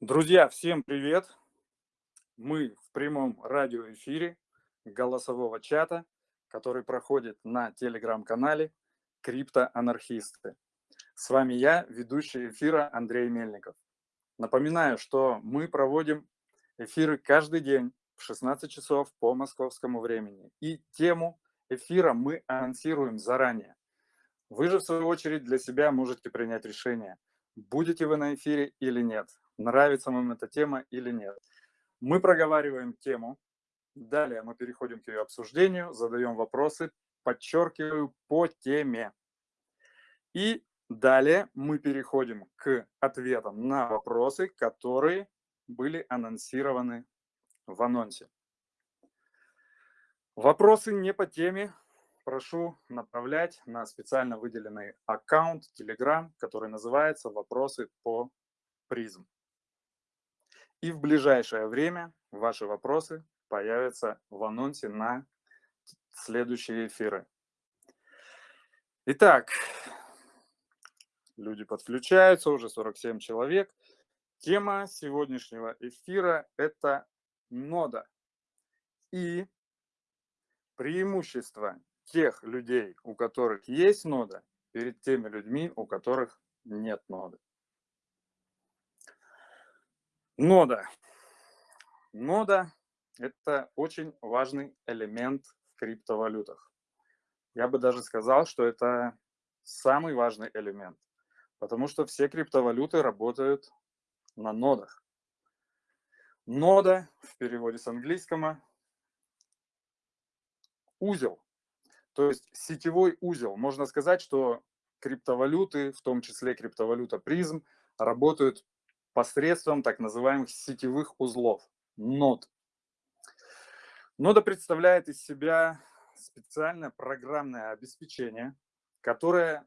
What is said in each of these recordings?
Друзья, всем привет! Мы в прямом радиоэфире голосового чата, который проходит на телеграм-канале «Криптоанархисты». С вами я, ведущий эфира Андрей Мельников. Напоминаю, что мы проводим эфиры каждый день в 16 часов по московскому времени. И тему эфира мы анонсируем заранее. Вы же, в свою очередь, для себя можете принять решение, будете вы на эфире или нет, нравится вам эта тема или нет. Мы проговариваем тему, далее мы переходим к ее обсуждению, задаем вопросы, подчеркиваю, по теме. И далее мы переходим к ответам на вопросы, которые были анонсированы в анонсе. Вопросы не по теме прошу направлять на специально выделенный аккаунт Telegram, который называется «Вопросы по призм». И в ближайшее время ваши вопросы появятся в анонсе на следующие эфиры. Итак, люди подключаются, уже 47 человек. Тема сегодняшнего эфира – это нода и преимущества тех людей, у которых есть нода, перед теми людьми, у которых нет ноды. Нода. Нода – это очень важный элемент в криптовалютах. Я бы даже сказал, что это самый важный элемент, потому что все криптовалюты работают на нодах. Нода в переводе с английского – узел, то есть сетевой узел. Можно сказать, что криптовалюты, в том числе криптовалюта призм, работают посредством так называемых сетевых узлов, нод. Нода представляет из себя специальное программное обеспечение, которое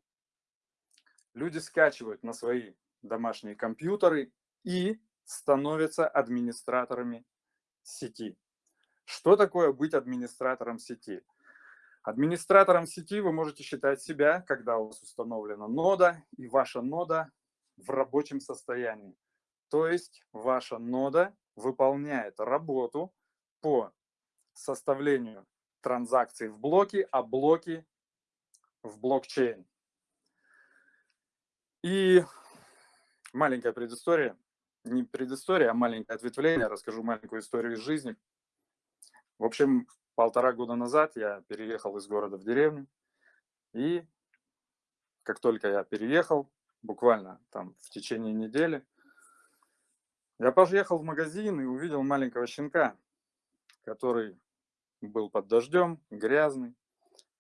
люди скачивают на свои домашние компьютеры и становятся администраторами сети. Что такое быть администратором сети? Администратором сети вы можете считать себя, когда у вас установлена нода, и ваша нода в рабочем состоянии. То есть ваша нода выполняет работу по составлению транзакций в блоки, а блоки в блокчейн. И маленькая предыстория, не предыстория, а маленькое ответвление, расскажу маленькую историю из жизни. В общем, полтора года назад я переехал из города в деревню. И как только я переехал, буквально там в течение недели, я поехал в магазин и увидел маленького щенка, который был под дождем, грязный.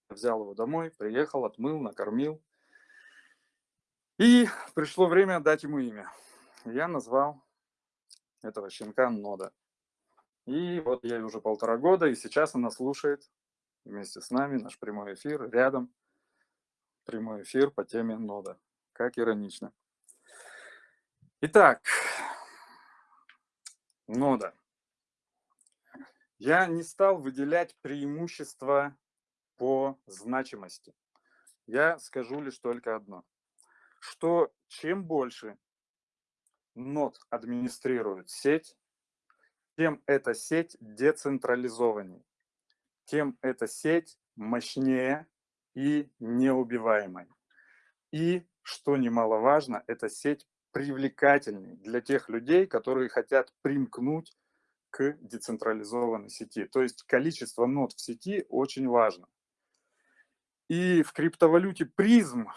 Взял его домой, приехал, отмыл, накормил. И пришло время дать ему имя. Я назвал этого щенка Нода. И вот ей уже полтора года, и сейчас она слушает вместе с нами наш прямой эфир, рядом прямой эфир по теме нода. Как иронично. Итак, нода. Я не стал выделять преимущества по значимости. Я скажу лишь только одно, что чем больше нод администрирует сеть, тем эта сеть децентрализованнее, тем эта сеть мощнее и неубиваемой. И, что немаловажно, эта сеть привлекательней для тех людей, которые хотят примкнуть к децентрализованной сети. То есть количество нод в сети очень важно. И в криптовалюте призм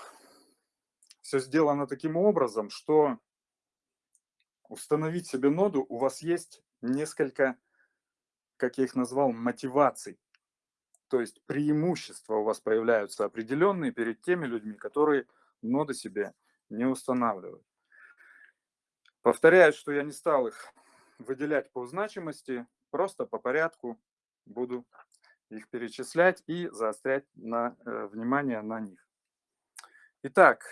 все сделано таким образом, что установить себе ноду у вас есть несколько, как я их назвал, мотиваций. То есть преимущества у вас появляются определенные перед теми людьми, которые ноды себе не устанавливают. Повторяю, что я не стал их выделять по значимости, просто по порядку буду их перечислять и заострять на, э, внимание на них. Итак,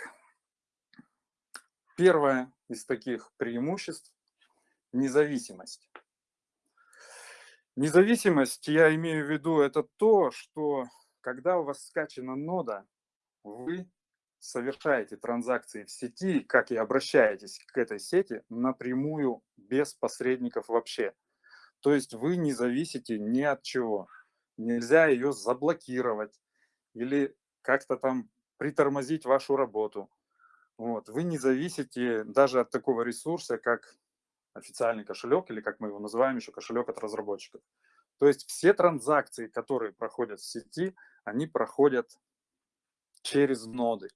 первое из таких преимуществ – независимость. Независимость, я имею в виду, это то, что когда у вас скачана нода, вы совершаете транзакции в сети, как и обращаетесь к этой сети напрямую без посредников вообще. То есть вы не зависите ни от чего. Нельзя ее заблокировать или как-то там притормозить вашу работу. Вот. Вы не зависите даже от такого ресурса, как официальный кошелек, или как мы его называем еще, кошелек от разработчиков. То есть все транзакции, которые проходят в сети, они проходят через ноды.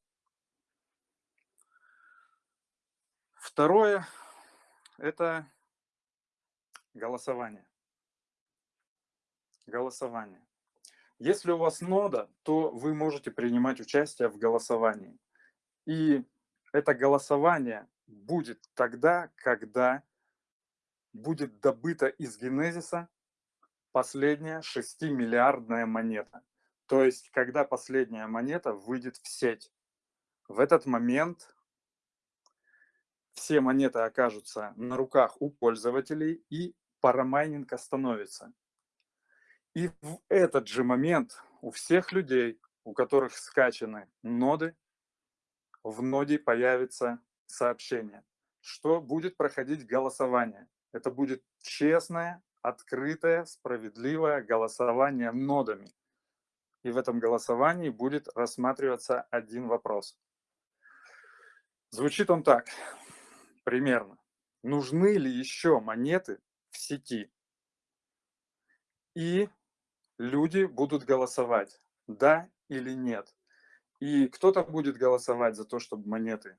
Второе – это голосование. Голосование. Если у вас нода, то вы можете принимать участие в голосовании. И это голосование будет тогда, когда будет добыта из генезиса последняя 6-миллиардная монета. То есть, когда последняя монета выйдет в сеть. В этот момент все монеты окажутся на руках у пользователей и парамайнинг остановится. И в этот же момент у всех людей, у которых скачаны ноды, в ноде появится сообщение, что будет проходить голосование. Это будет честное, открытое, справедливое голосование нодами. И в этом голосовании будет рассматриваться один вопрос. Звучит он так примерно. Нужны ли еще монеты в сети? И люди будут голосовать, да или нет. И кто-то будет голосовать за то, чтобы монеты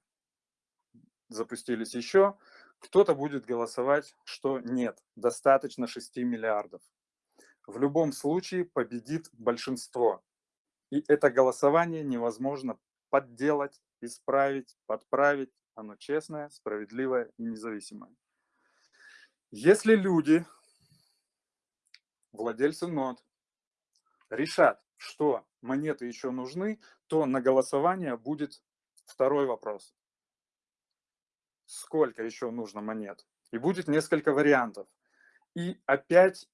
запустились еще, кто-то будет голосовать, что нет, достаточно 6 миллиардов. В любом случае победит большинство. И это голосование невозможно подделать, исправить, подправить, оно честное, справедливое и независимое. Если люди, владельцы нот, решат, что монеты еще нужны, то на голосование будет второй вопрос. Сколько еще нужно монет? И будет несколько вариантов. И опять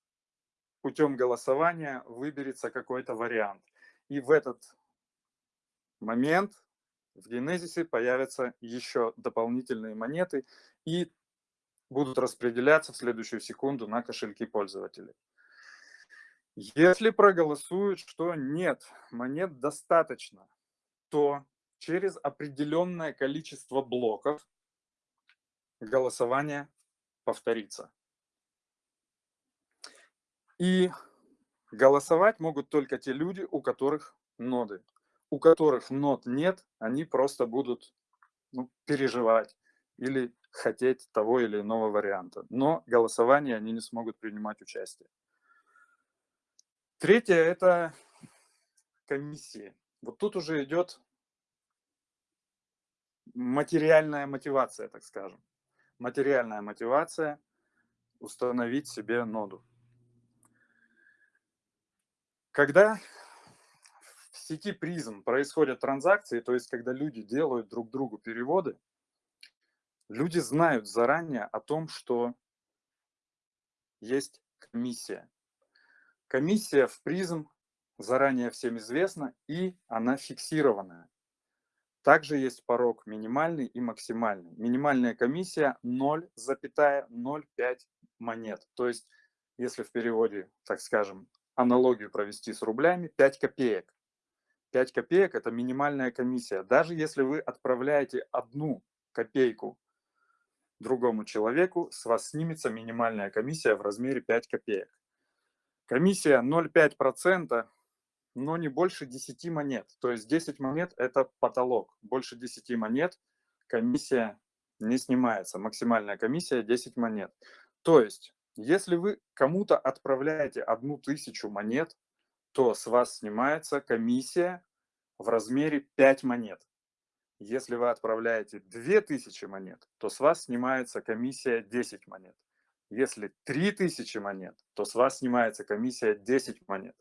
путем голосования выберется какой-то вариант. И в этот момент в генезисе появятся еще дополнительные монеты и будут распределяться в следующую секунду на кошельки пользователей. Если проголосуют, что нет, монет достаточно, то через определенное количество блоков голосование повторится. И голосовать могут только те люди, у которых ноды у которых нот нет, они просто будут ну, переживать или хотеть того или иного варианта. Но голосование они не смогут принимать участие. Третье – это комиссии. Вот тут уже идет материальная мотивация, так скажем. Материальная мотивация установить себе ноду. Когда сети призм происходят транзакции, то есть когда люди делают друг другу переводы, люди знают заранее о том, что есть комиссия. Комиссия в призм заранее всем известна, и она фиксированная. Также есть порог минимальный и максимальный. Минимальная комиссия 0,05 монет. То есть, если в переводе, так скажем, аналогию провести с рублями, 5 копеек. 5 копеек – это минимальная комиссия. Даже если вы отправляете одну копейку другому человеку, с вас снимется минимальная комиссия в размере 5 копеек. Комиссия 0,5%, но не больше 10 монет. То есть 10 монет – это потолок. Больше 10 монет комиссия не снимается. Максимальная комиссия 10 монет. То есть, если вы кому-то отправляете одну тысячу монет, то с вас снимается комиссия в размере 5 монет. Если вы отправляете 2000 монет, то с вас снимается комиссия 10 монет. Если 3000 монет, то с вас снимается комиссия 10 монет.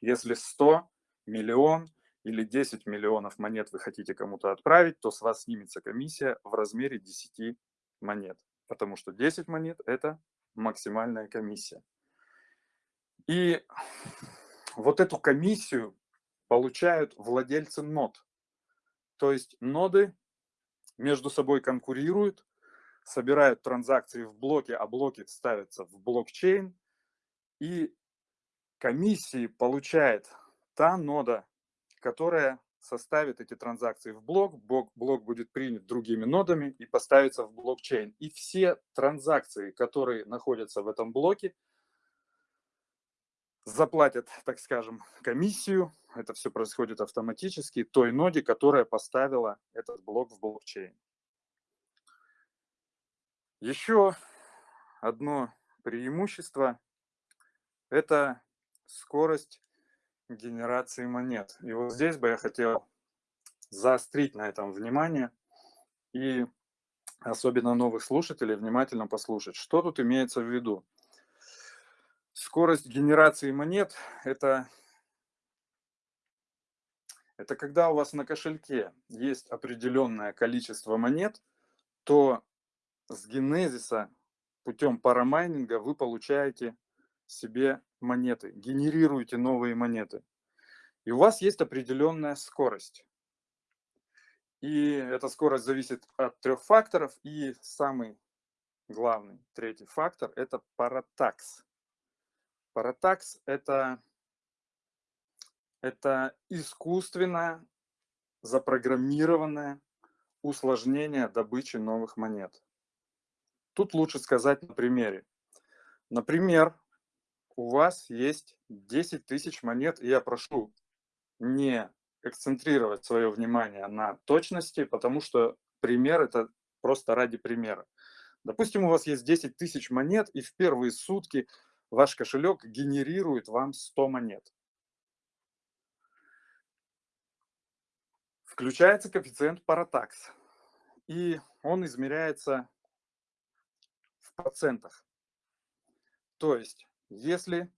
Если 100, миллион или 10 миллионов монет вы хотите кому-то отправить, то с вас снимется комиссия в размере 10 монет. Потому что 10 монет – это максимальная комиссия. И вот эту комиссию получают владельцы нод. То есть ноды между собой конкурируют, собирают транзакции в блоке, а блоки ставятся в блокчейн, и комиссии получает та нода, которая составит эти транзакции в блок, блок, блок будет принят другими нодами и поставится в блокчейн. И все транзакции, которые находятся в этом блоке, заплатят, так скажем, комиссию, это все происходит автоматически, той ноде, которая поставила этот блок в блокчейн. Еще одно преимущество – это скорость генерации монет. И вот здесь бы я хотел заострить на этом внимание и особенно новых слушателей внимательно послушать, что тут имеется в виду. Скорость генерации монет – это, это когда у вас на кошельке есть определенное количество монет, то с генезиса путем парамайнинга вы получаете себе монеты, генерируете новые монеты. И у вас есть определенная скорость. И эта скорость зависит от трех факторов. И самый главный, третий фактор – это паратакс. Паратакс – это, это искусственно запрограммированное усложнение добычи новых монет. Тут лучше сказать на примере. Например, у вас есть 10 тысяч монет, и я прошу не эксцентрировать свое внимание на точности, потому что пример это просто ради примера. Допустим, у вас есть 10 тысяч монет, и в первые сутки ваш кошелек генерирует вам 100 монет. Включается коэффициент паратакс, и он измеряется в процентах. То есть если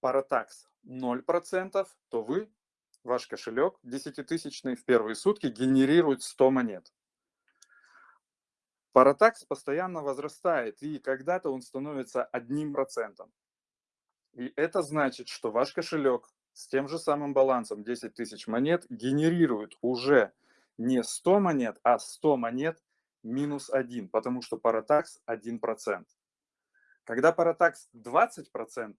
паратакс 0%, то вы, ваш кошелек 10-тысячный в первые сутки генерирует 100 монет. Паратакс постоянно возрастает, и когда-то он становится 1%. И это значит, что ваш кошелек с тем же самым балансом 10 тысяч монет генерирует уже не 100 монет, а 100 монет минус 1, потому что паратакс 1%. Когда паратакс 20%,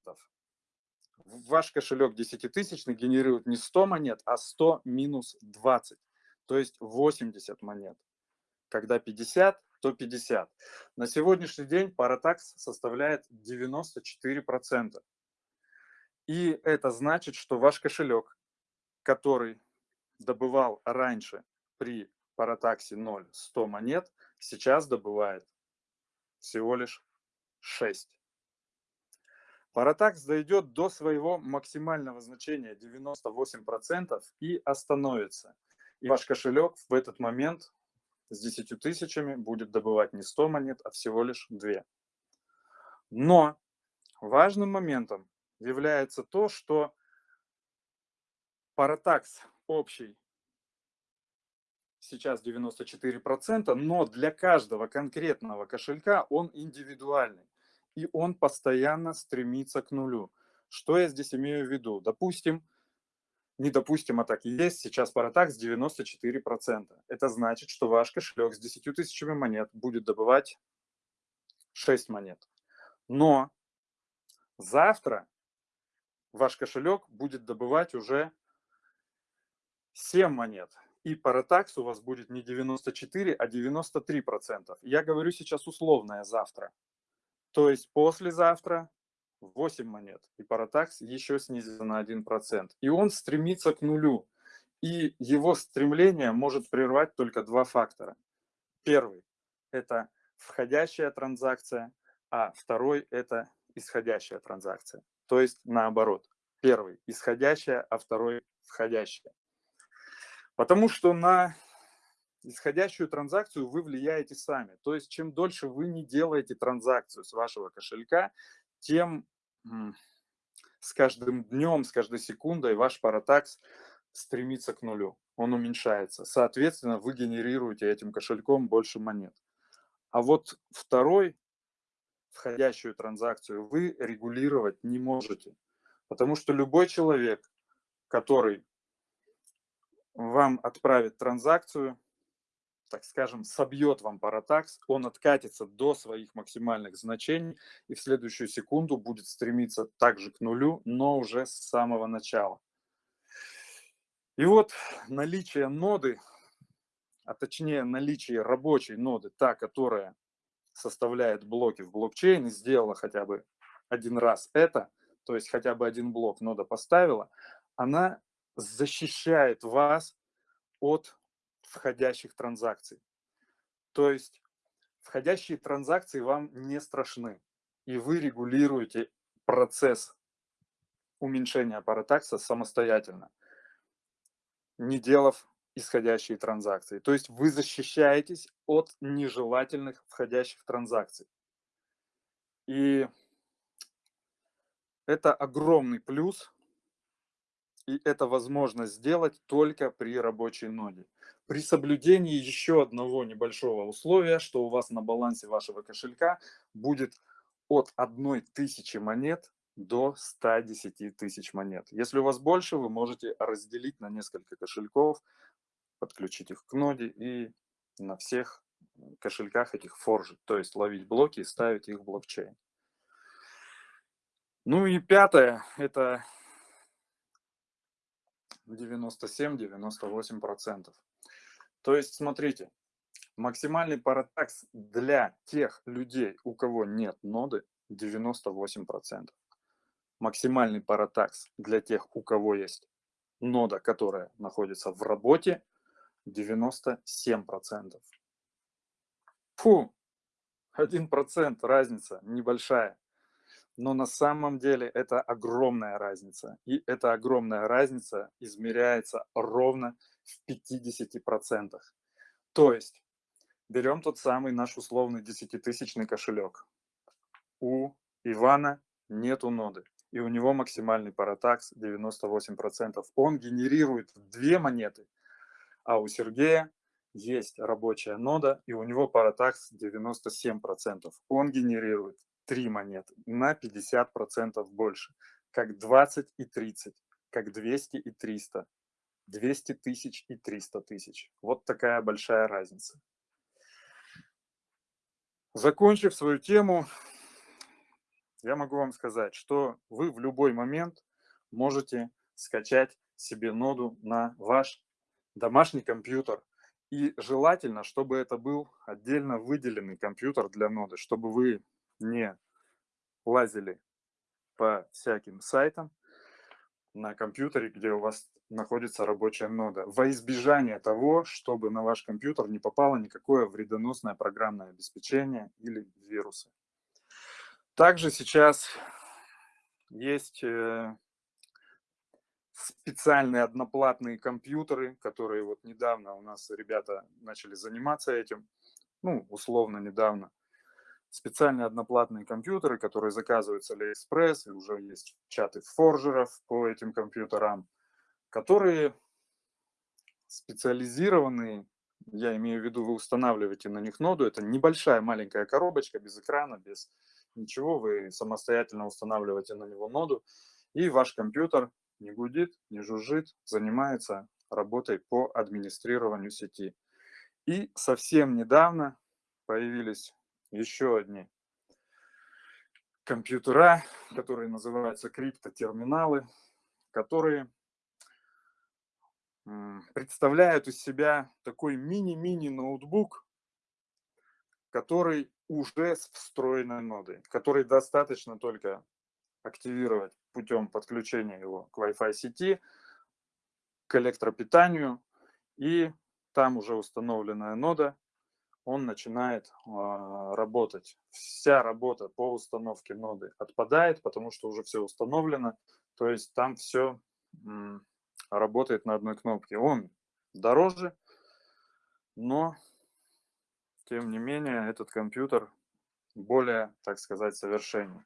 ваш кошелек 10-тысячный генерирует не 100 монет, а 100 минус 20, то есть 80 монет. Когда 50, то 50. На сегодняшний день паратакс составляет 94%. И это значит, что ваш кошелек, который добывал раньше при паратаксе 0 100 монет, сейчас добывает всего лишь 6. Паратакс дойдет до своего максимального значения 98% и остановится. И ваш кошелек в этот момент с 10 тысячами будет добывать не 100 монет, а всего лишь 2. Но важным моментом является то, что паратакс общий сейчас 94%, но для каждого конкретного кошелька он индивидуальный и он постоянно стремится к нулю. Что я здесь имею в виду? Допустим, не допустим, а так и есть, сейчас паратакс 94%. Это значит, что ваш кошелек с 10 тысячами монет будет добывать 6 монет. Но завтра ваш кошелек будет добывать уже 7 монет. И паратакс у вас будет не 94, а 93%. Я говорю сейчас условное завтра. То есть послезавтра 8 монет, и паратакс еще снизится на 1%. И он стремится к нулю. И его стремление может прервать только два фактора. Первый – это входящая транзакция, а второй – это исходящая транзакция. То есть наоборот. Первый – исходящая, а второй – входящая. Потому что на исходящую транзакцию вы влияете сами. То есть чем дольше вы не делаете транзакцию с вашего кошелька, тем с каждым днем, с каждой секундой ваш паратакс стремится к нулю. Он уменьшается. Соответственно, вы генерируете этим кошельком больше монет. А вот второй, входящую транзакцию, вы регулировать не можете. Потому что любой человек, который вам отправит транзакцию, так скажем, собьет вам паратакс, он откатится до своих максимальных значений и в следующую секунду будет стремиться также к нулю, но уже с самого начала. И вот наличие ноды, а точнее наличие рабочей ноды, та, которая составляет блоки в блокчейне, сделала хотя бы один раз это, то есть хотя бы один блок нода поставила, она защищает вас от входящих транзакций. То есть входящие транзакции вам не страшны, и вы регулируете процесс уменьшения паратакса самостоятельно, не делав исходящие транзакции. То есть вы защищаетесь от нежелательных входящих транзакций. И это огромный плюс, и это возможно сделать только при рабочей ноде. При соблюдении еще одного небольшого условия, что у вас на балансе вашего кошелька будет от 1000 монет до 110 тысяч монет. Если у вас больше, вы можете разделить на несколько кошельков, подключить их к ноде и на всех кошельках этих форжить, то есть ловить блоки и ставить их в блокчейн. Ну и пятое, это 97-98%. То есть, смотрите, максимальный паратакс для тех людей, у кого нет ноды, 98%. Максимальный паратакс для тех, у кого есть нода, которая находится в работе, 97%. Фу, 1% разница небольшая. Но на самом деле это огромная разница. И эта огромная разница измеряется ровно в 50%. То есть берем тот самый наш условный десятитысячный кошелек. У Ивана нету ноды, и у него максимальный паратакс 98%. Он генерирует две монеты, а у Сергея есть рабочая нода, и у него паратакс 97%. Он генерирует три монеты на 50% больше, как 20 и 30, как 200 и 300, 200 тысяч и 300 тысяч. Вот такая большая разница. Закончив свою тему, я могу вам сказать, что вы в любой момент можете скачать себе ноду на ваш домашний компьютер. И желательно, чтобы это был отдельно выделенный компьютер для ноды, чтобы вы не лазили по всяким сайтам на компьютере, где у вас находится рабочая нода, во избежание того, чтобы на ваш компьютер не попало никакое вредоносное программное обеспечение или вирусы. Также сейчас есть э, специальные одноплатные компьютеры, которые вот недавно у нас ребята начали заниматься этим, ну, условно недавно специальные одноплатные компьютеры, которые заказываются с AliExpress, и уже есть чаты форжеров по этим компьютерам, которые специализированные, я имею в виду, вы устанавливаете на них ноду, это небольшая маленькая коробочка без экрана, без ничего, вы самостоятельно устанавливаете на него ноду, и ваш компьютер не гудит, не жужжит, занимается работой по администрированию сети. И совсем недавно появились еще одни компьютера, которые называются криптотерминалы, которые представляют из себя такой мини-мини ноутбук, который уже с встроенной нодой, который достаточно только активировать путем подключения его к Wi-Fi сети, к электропитанию, и там уже установленная нода он начинает а, работать. Вся работа по установке ноды отпадает, потому что уже все установлено. То есть там все работает на одной кнопке. Он дороже, но тем не менее этот компьютер более, так сказать, совершенен.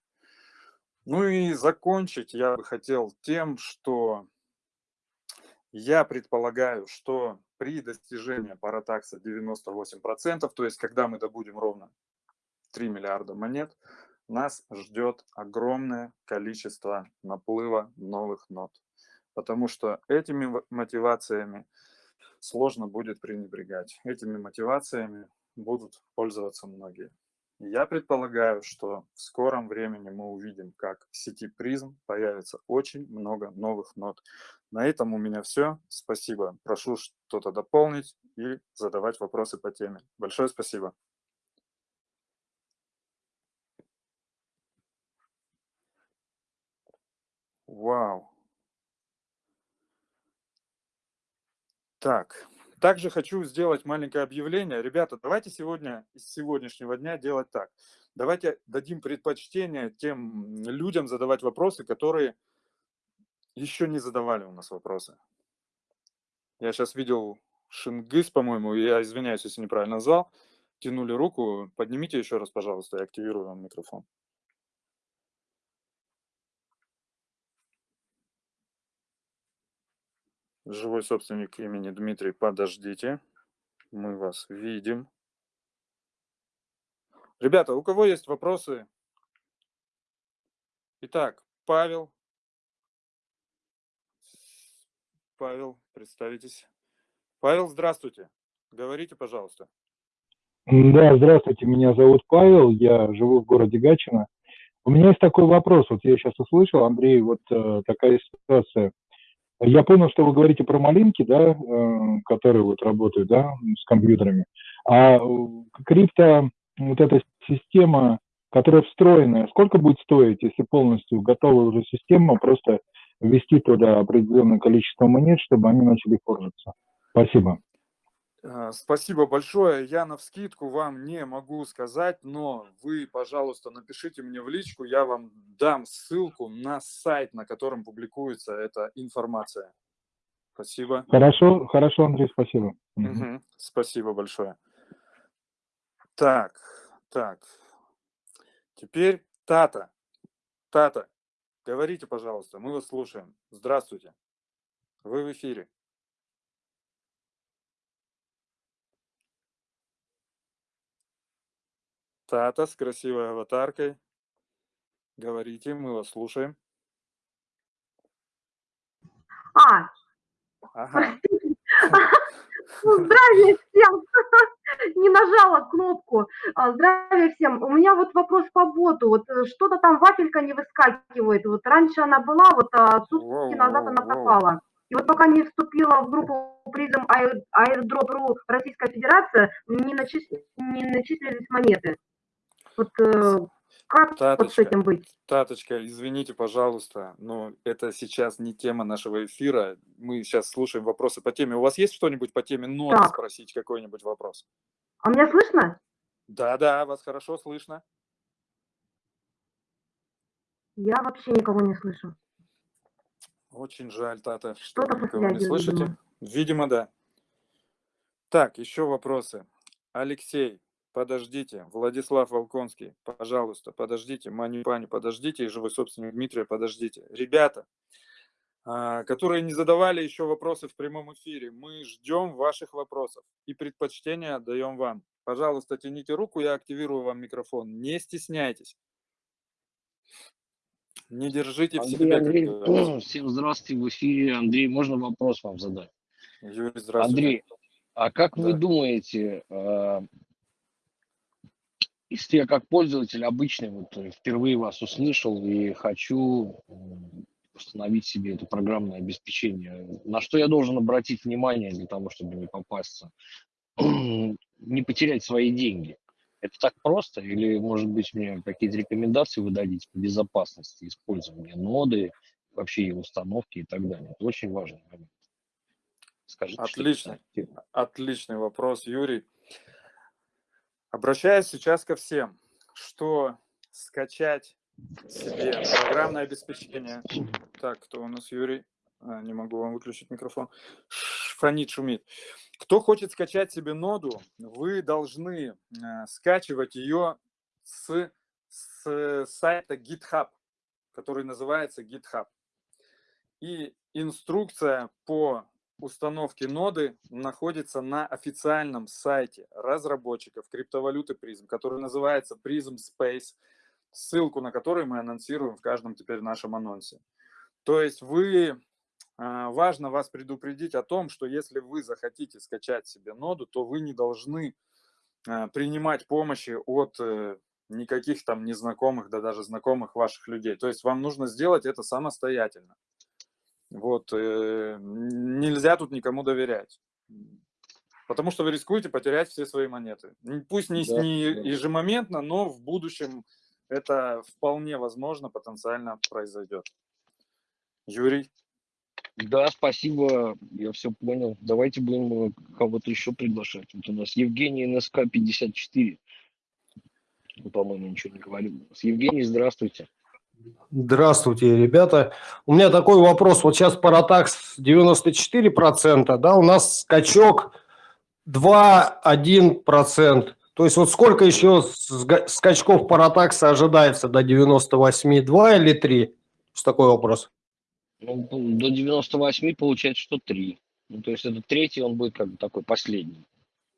Ну и закончить я бы хотел тем, что я предполагаю, что при достижении паратакса 98%, то есть когда мы добудем ровно 3 миллиарда монет, нас ждет огромное количество наплыва новых нот. Потому что этими мотивациями сложно будет пренебрегать. Этими мотивациями будут пользоваться многие. Я предполагаю, что в скором времени мы увидим, как в сети призм появится очень много новых нот. На этом у меня все. Спасибо. Прошу что-то дополнить и задавать вопросы по теме. Большое спасибо. Вау. Так, также хочу сделать маленькое объявление. Ребята, давайте сегодня, из сегодняшнего дня делать так. Давайте дадим предпочтение тем людям задавать вопросы, которые еще не задавали у нас вопросы. Я сейчас видел Шингис, по-моему, я извиняюсь, если неправильно назвал, тянули руку. Поднимите еще раз, пожалуйста, я активирую вам микрофон. Живой собственник имени Дмитрий, подождите. Мы вас видим. Ребята, у кого есть вопросы? Итак, Павел. Павел, представитесь. Павел, здравствуйте. Говорите, пожалуйста. Да, здравствуйте, меня зовут Павел, я живу в городе Гатчино. У меня есть такой вопрос, вот я сейчас услышал, Андрей, вот э, такая ситуация. Я понял, что вы говорите про малинки, да, э, которые вот работают, да, с компьютерами. А э, крипто, вот эта система, которая встроенная, сколько будет стоить, если полностью готовая уже система, просто ввести туда определенное количество монет, чтобы они начали форжиться? Спасибо. Э, спасибо большое. Я на вскидку вам не могу сказать, но вы, пожалуйста, напишите мне в личку, я вам дам ссылку на сайт, на котором публикуется эта информация. Спасибо. Хорошо, хорошо, Андрей, спасибо. Угу. Спасибо большое. Так, так. Теперь Тата. Тата, говорите, пожалуйста, мы вас слушаем. Здравствуйте. Вы в эфире. Тата с красивой аватаркой. Говорите, мы вас слушаем. А, Ага. здравия всем! Не нажала кнопку. А, Здравия всем. У меня вот вопрос по боту. Вот э, что-то там вафелька не выскакивает. Вот раньше она была, вот а сутки назад она пропала. И вот пока не вступила в группу призм Airdrop.ru Российская Федерация, не, начис- не начислились монеты. Вот э, как вот с Таточка, этим быть? Таточка, извините, пожалуйста, но это сейчас не тема нашего эфира. Мы сейчас слушаем вопросы по теме. У вас есть что-нибудь по теме ноты Так. спросить, какой-нибудь вопрос? А меня слышно? Да-да, вас хорошо слышно. Я вообще никого не слышу. Очень жаль, Тата, что Что-то вы никого не слышите. видимо. Видимо, да. Так, еще вопросы. Алексей, подождите. Владислав Волконский, пожалуйста, подождите. Мани Пани, подождите. И живой собственник Дмитрия, подождите. Ребята, а, которые не задавали еще вопросы в прямом эфире, мы ждем ваших вопросов и предпочтения отдаем вам. Пожалуйста, тяните руку, я активирую вам микрофон. Не стесняйтесь. Не держите в Андрей, себе, как Андрей, говорится. всем здравствуйте, в эфире. Андрей, можно вопрос вам задать? Юрий, здравствуйте. Андрей, а как вы Да. думаете, э, если я как пользователь обычный вот э, впервые вас услышал и хочу установить себе это программное обеспечение, на что я должен обратить внимание для того, чтобы не попасться, не потерять свои деньги? Это так просто? Или, может быть, мне какие-то рекомендации вы дадите по безопасности использования ноды, вообще ее установки и так далее? Это очень важный момент. Скажите, тема. Отличный вопрос, Юрий. Обращаюсь сейчас ко всем, что скачать себе программное обеспечение. Так, кто у нас Юрий? А, не могу вам выключить микрофон. Фонит, шумит. Кто хочет скачать себе ноду, вы должны э, скачивать ее с, с сайта GitHub, который называется GitHub. И инструкция по установке ноды находится на официальном сайте разработчиков криптовалюты Prism, который называется Prism Space, ссылку на который мы анонсируем в каждом теперь нашем анонсе. То есть вы а, важно вас предупредить о том, что если вы захотите скачать себе ноду, то вы не должны а, принимать помощи от э, никаких там незнакомых, да даже знакомых ваших людей. То есть вам нужно сделать это самостоятельно. Вот, э, нельзя тут никому доверять. Потому что вы рискуете потерять все свои монеты. Пусть не, Да, не да. ежемоментно, но в будущем это вполне возможно, потенциально произойдет. Юрий? Да, спасибо, я все понял. Давайте будем кого-то еще приглашать. Вот у нас Евгений НСК 54. Ну, по-моему, ничего не говорил. Евгений, здравствуйте. Здравствуйте, ребята. У меня такой вопрос. Вот сейчас Паратакс 94%, да, у нас скачок 2-1%. То есть вот сколько еще скачков Паратакса ожидается до 98? 2 или 3? Что такой вопрос? Ну, до 98 получается, что 3. Ну, то есть это третий, он будет как бы такой последний.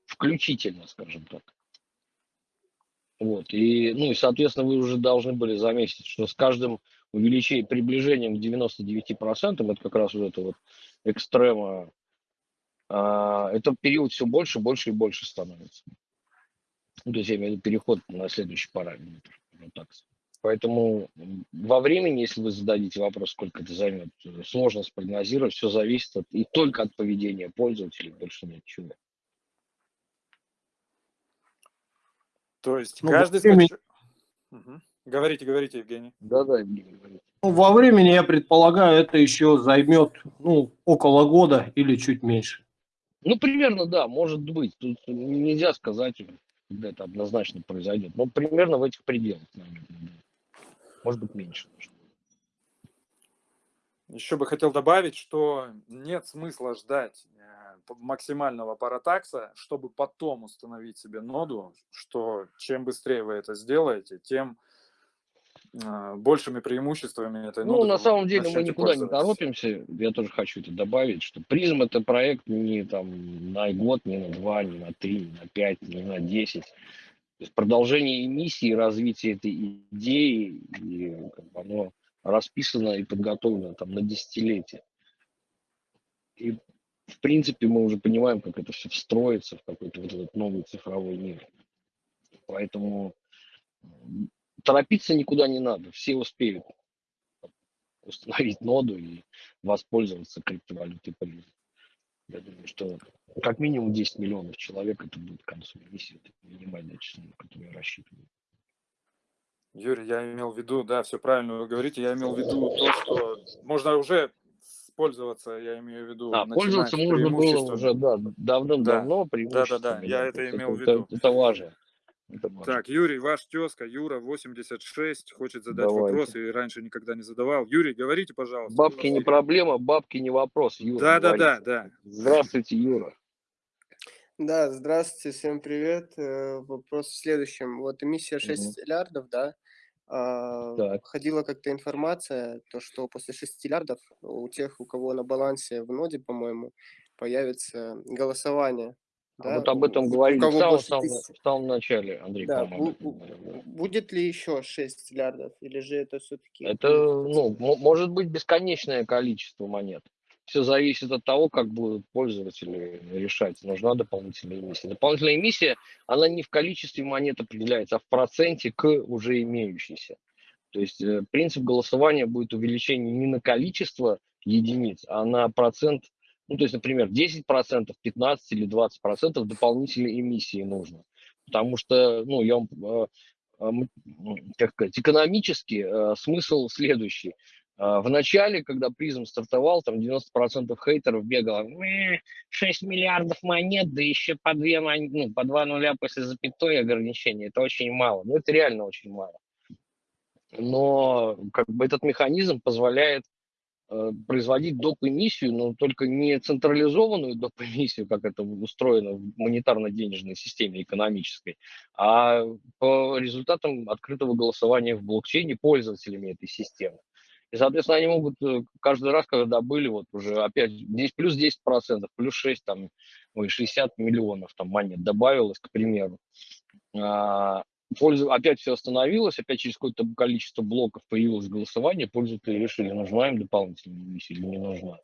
Включительно, скажем так. Вот. И, ну, и, соответственно, вы уже должны были заметить, что с каждым увеличением, приближением к 99%, это как раз вот это вот экстрема, а, это период все больше, больше и больше становится. Ну, то есть я имею в виду переход на следующий параметр. Вот так. Поэтому во времени, если вы зададите вопрос, сколько это займет, сложно спрогнозировать, все зависит от, и только от поведения пользователей, больше ничего. То есть Ну, каждый времени-. Мгм. Говорите, говорите, Евгений. Да-да, Евгений, говорите. Ну, во времени, я предполагаю, это еще займет ну, около года или чуть меньше. Ну, примерно, да, может быть. Тут нельзя сказать, когда это однозначно произойдет. Но примерно в этих пределах, наверное. да. Может быть, меньше. даже. Еще бы хотел добавить, что нет смысла ждать максимального паратакса, чтобы потом установить себе ноду, что чем быстрее вы это сделаете, тем э, большими преимуществами этой Ну, на самом деле мы никуда не торопимся. Я тоже хочу это добавить, что призм это проект не там на год, не на два, не на три, не на пять, не на десять. То есть продолжение миссии, развитие этой идеи, и как бы оно расписано и подготовлено там на десятилетия. И в принципе мы уже понимаем, как это все встроится в какой-то вот этот новый цифровой мир. Поэтому торопиться никуда не надо, все успеют установить ноду и воспользоваться криптовалютой призм. Я думаю, что как минимум 10 миллионов человек это будет к концу миссии, это минимальное число, на которое рассчитываю. Юрий, я имел в виду, да, все правильно вы говорите, я имел в виду то, что можно уже пользоваться, я имею в виду, А, пользоваться можно было уже да, давным-давно преимуществами. я то это есть имел в это, виду. это важно. Это важно. Так, Юрий, ваш тезка Юра 86 хочет задать Давайте. вопрос и раньше никогда не задавал. Юрий, говорите, пожалуйста. Бабки не проблема, бабки не вопрос. Юра, Да, да, да, да. Здравствуйте, Юра. Да, здравствуйте, всем привет. Э, Вопрос в следующем. Вот эмиссия 6 миллиардов, да, Так. ходила как-то информация, то, что после 6 миллиардов у тех, у кого на балансе в ноде, по-моему, появится голосование. А да, вот об этом говорили в самом, в самом начале, Андрей, Да, по-моему, да. Будет ли еще 6 миллиардов, или же это все-таки... Это, ну, мо- может быть бесконечное количество монет. Все зависит от того, как будут пользователи решать, нужна дополнительная эмиссия. Дополнительная эмиссия, она не в количестве монет определяется, а в проценте к уже имеющейся. То есть э, принцип голосования будет увеличение не на количество единиц, а на процент, ну, то есть, например, 10%, 15 или 20% дополнительной эмиссии нужно. Потому что, ну, я вам, э, э, как сказать, экономически смысл следующий. А, В начале, когда призм стартовал, там 90% хейтеров бегало, «Э, 6 миллиардов монет, да еще по, две, мон- ну, по два нуля после запятой ограничения, это очень мало. Ну, это реально очень мало. Но как бы этот механизм позволяет э, производить доп. эмиссию, но только не централизованную доп. эмиссию, как это устроено в монетарно-денежной системе экономической, а по результатам открытого голосования в блокчейне пользователями этой системы. И, соответственно, они могут э, каждый раз, когда были вот уже опять здесь плюс 10 процентов, плюс 6, там, ой, 60 миллионов там монет добавилось, к примеру. А, пользу- опять все остановилось, опять через какое-то количество блоков появилось голосование, пользователи решили, нужна им дополнительная эмиссия или не нужна.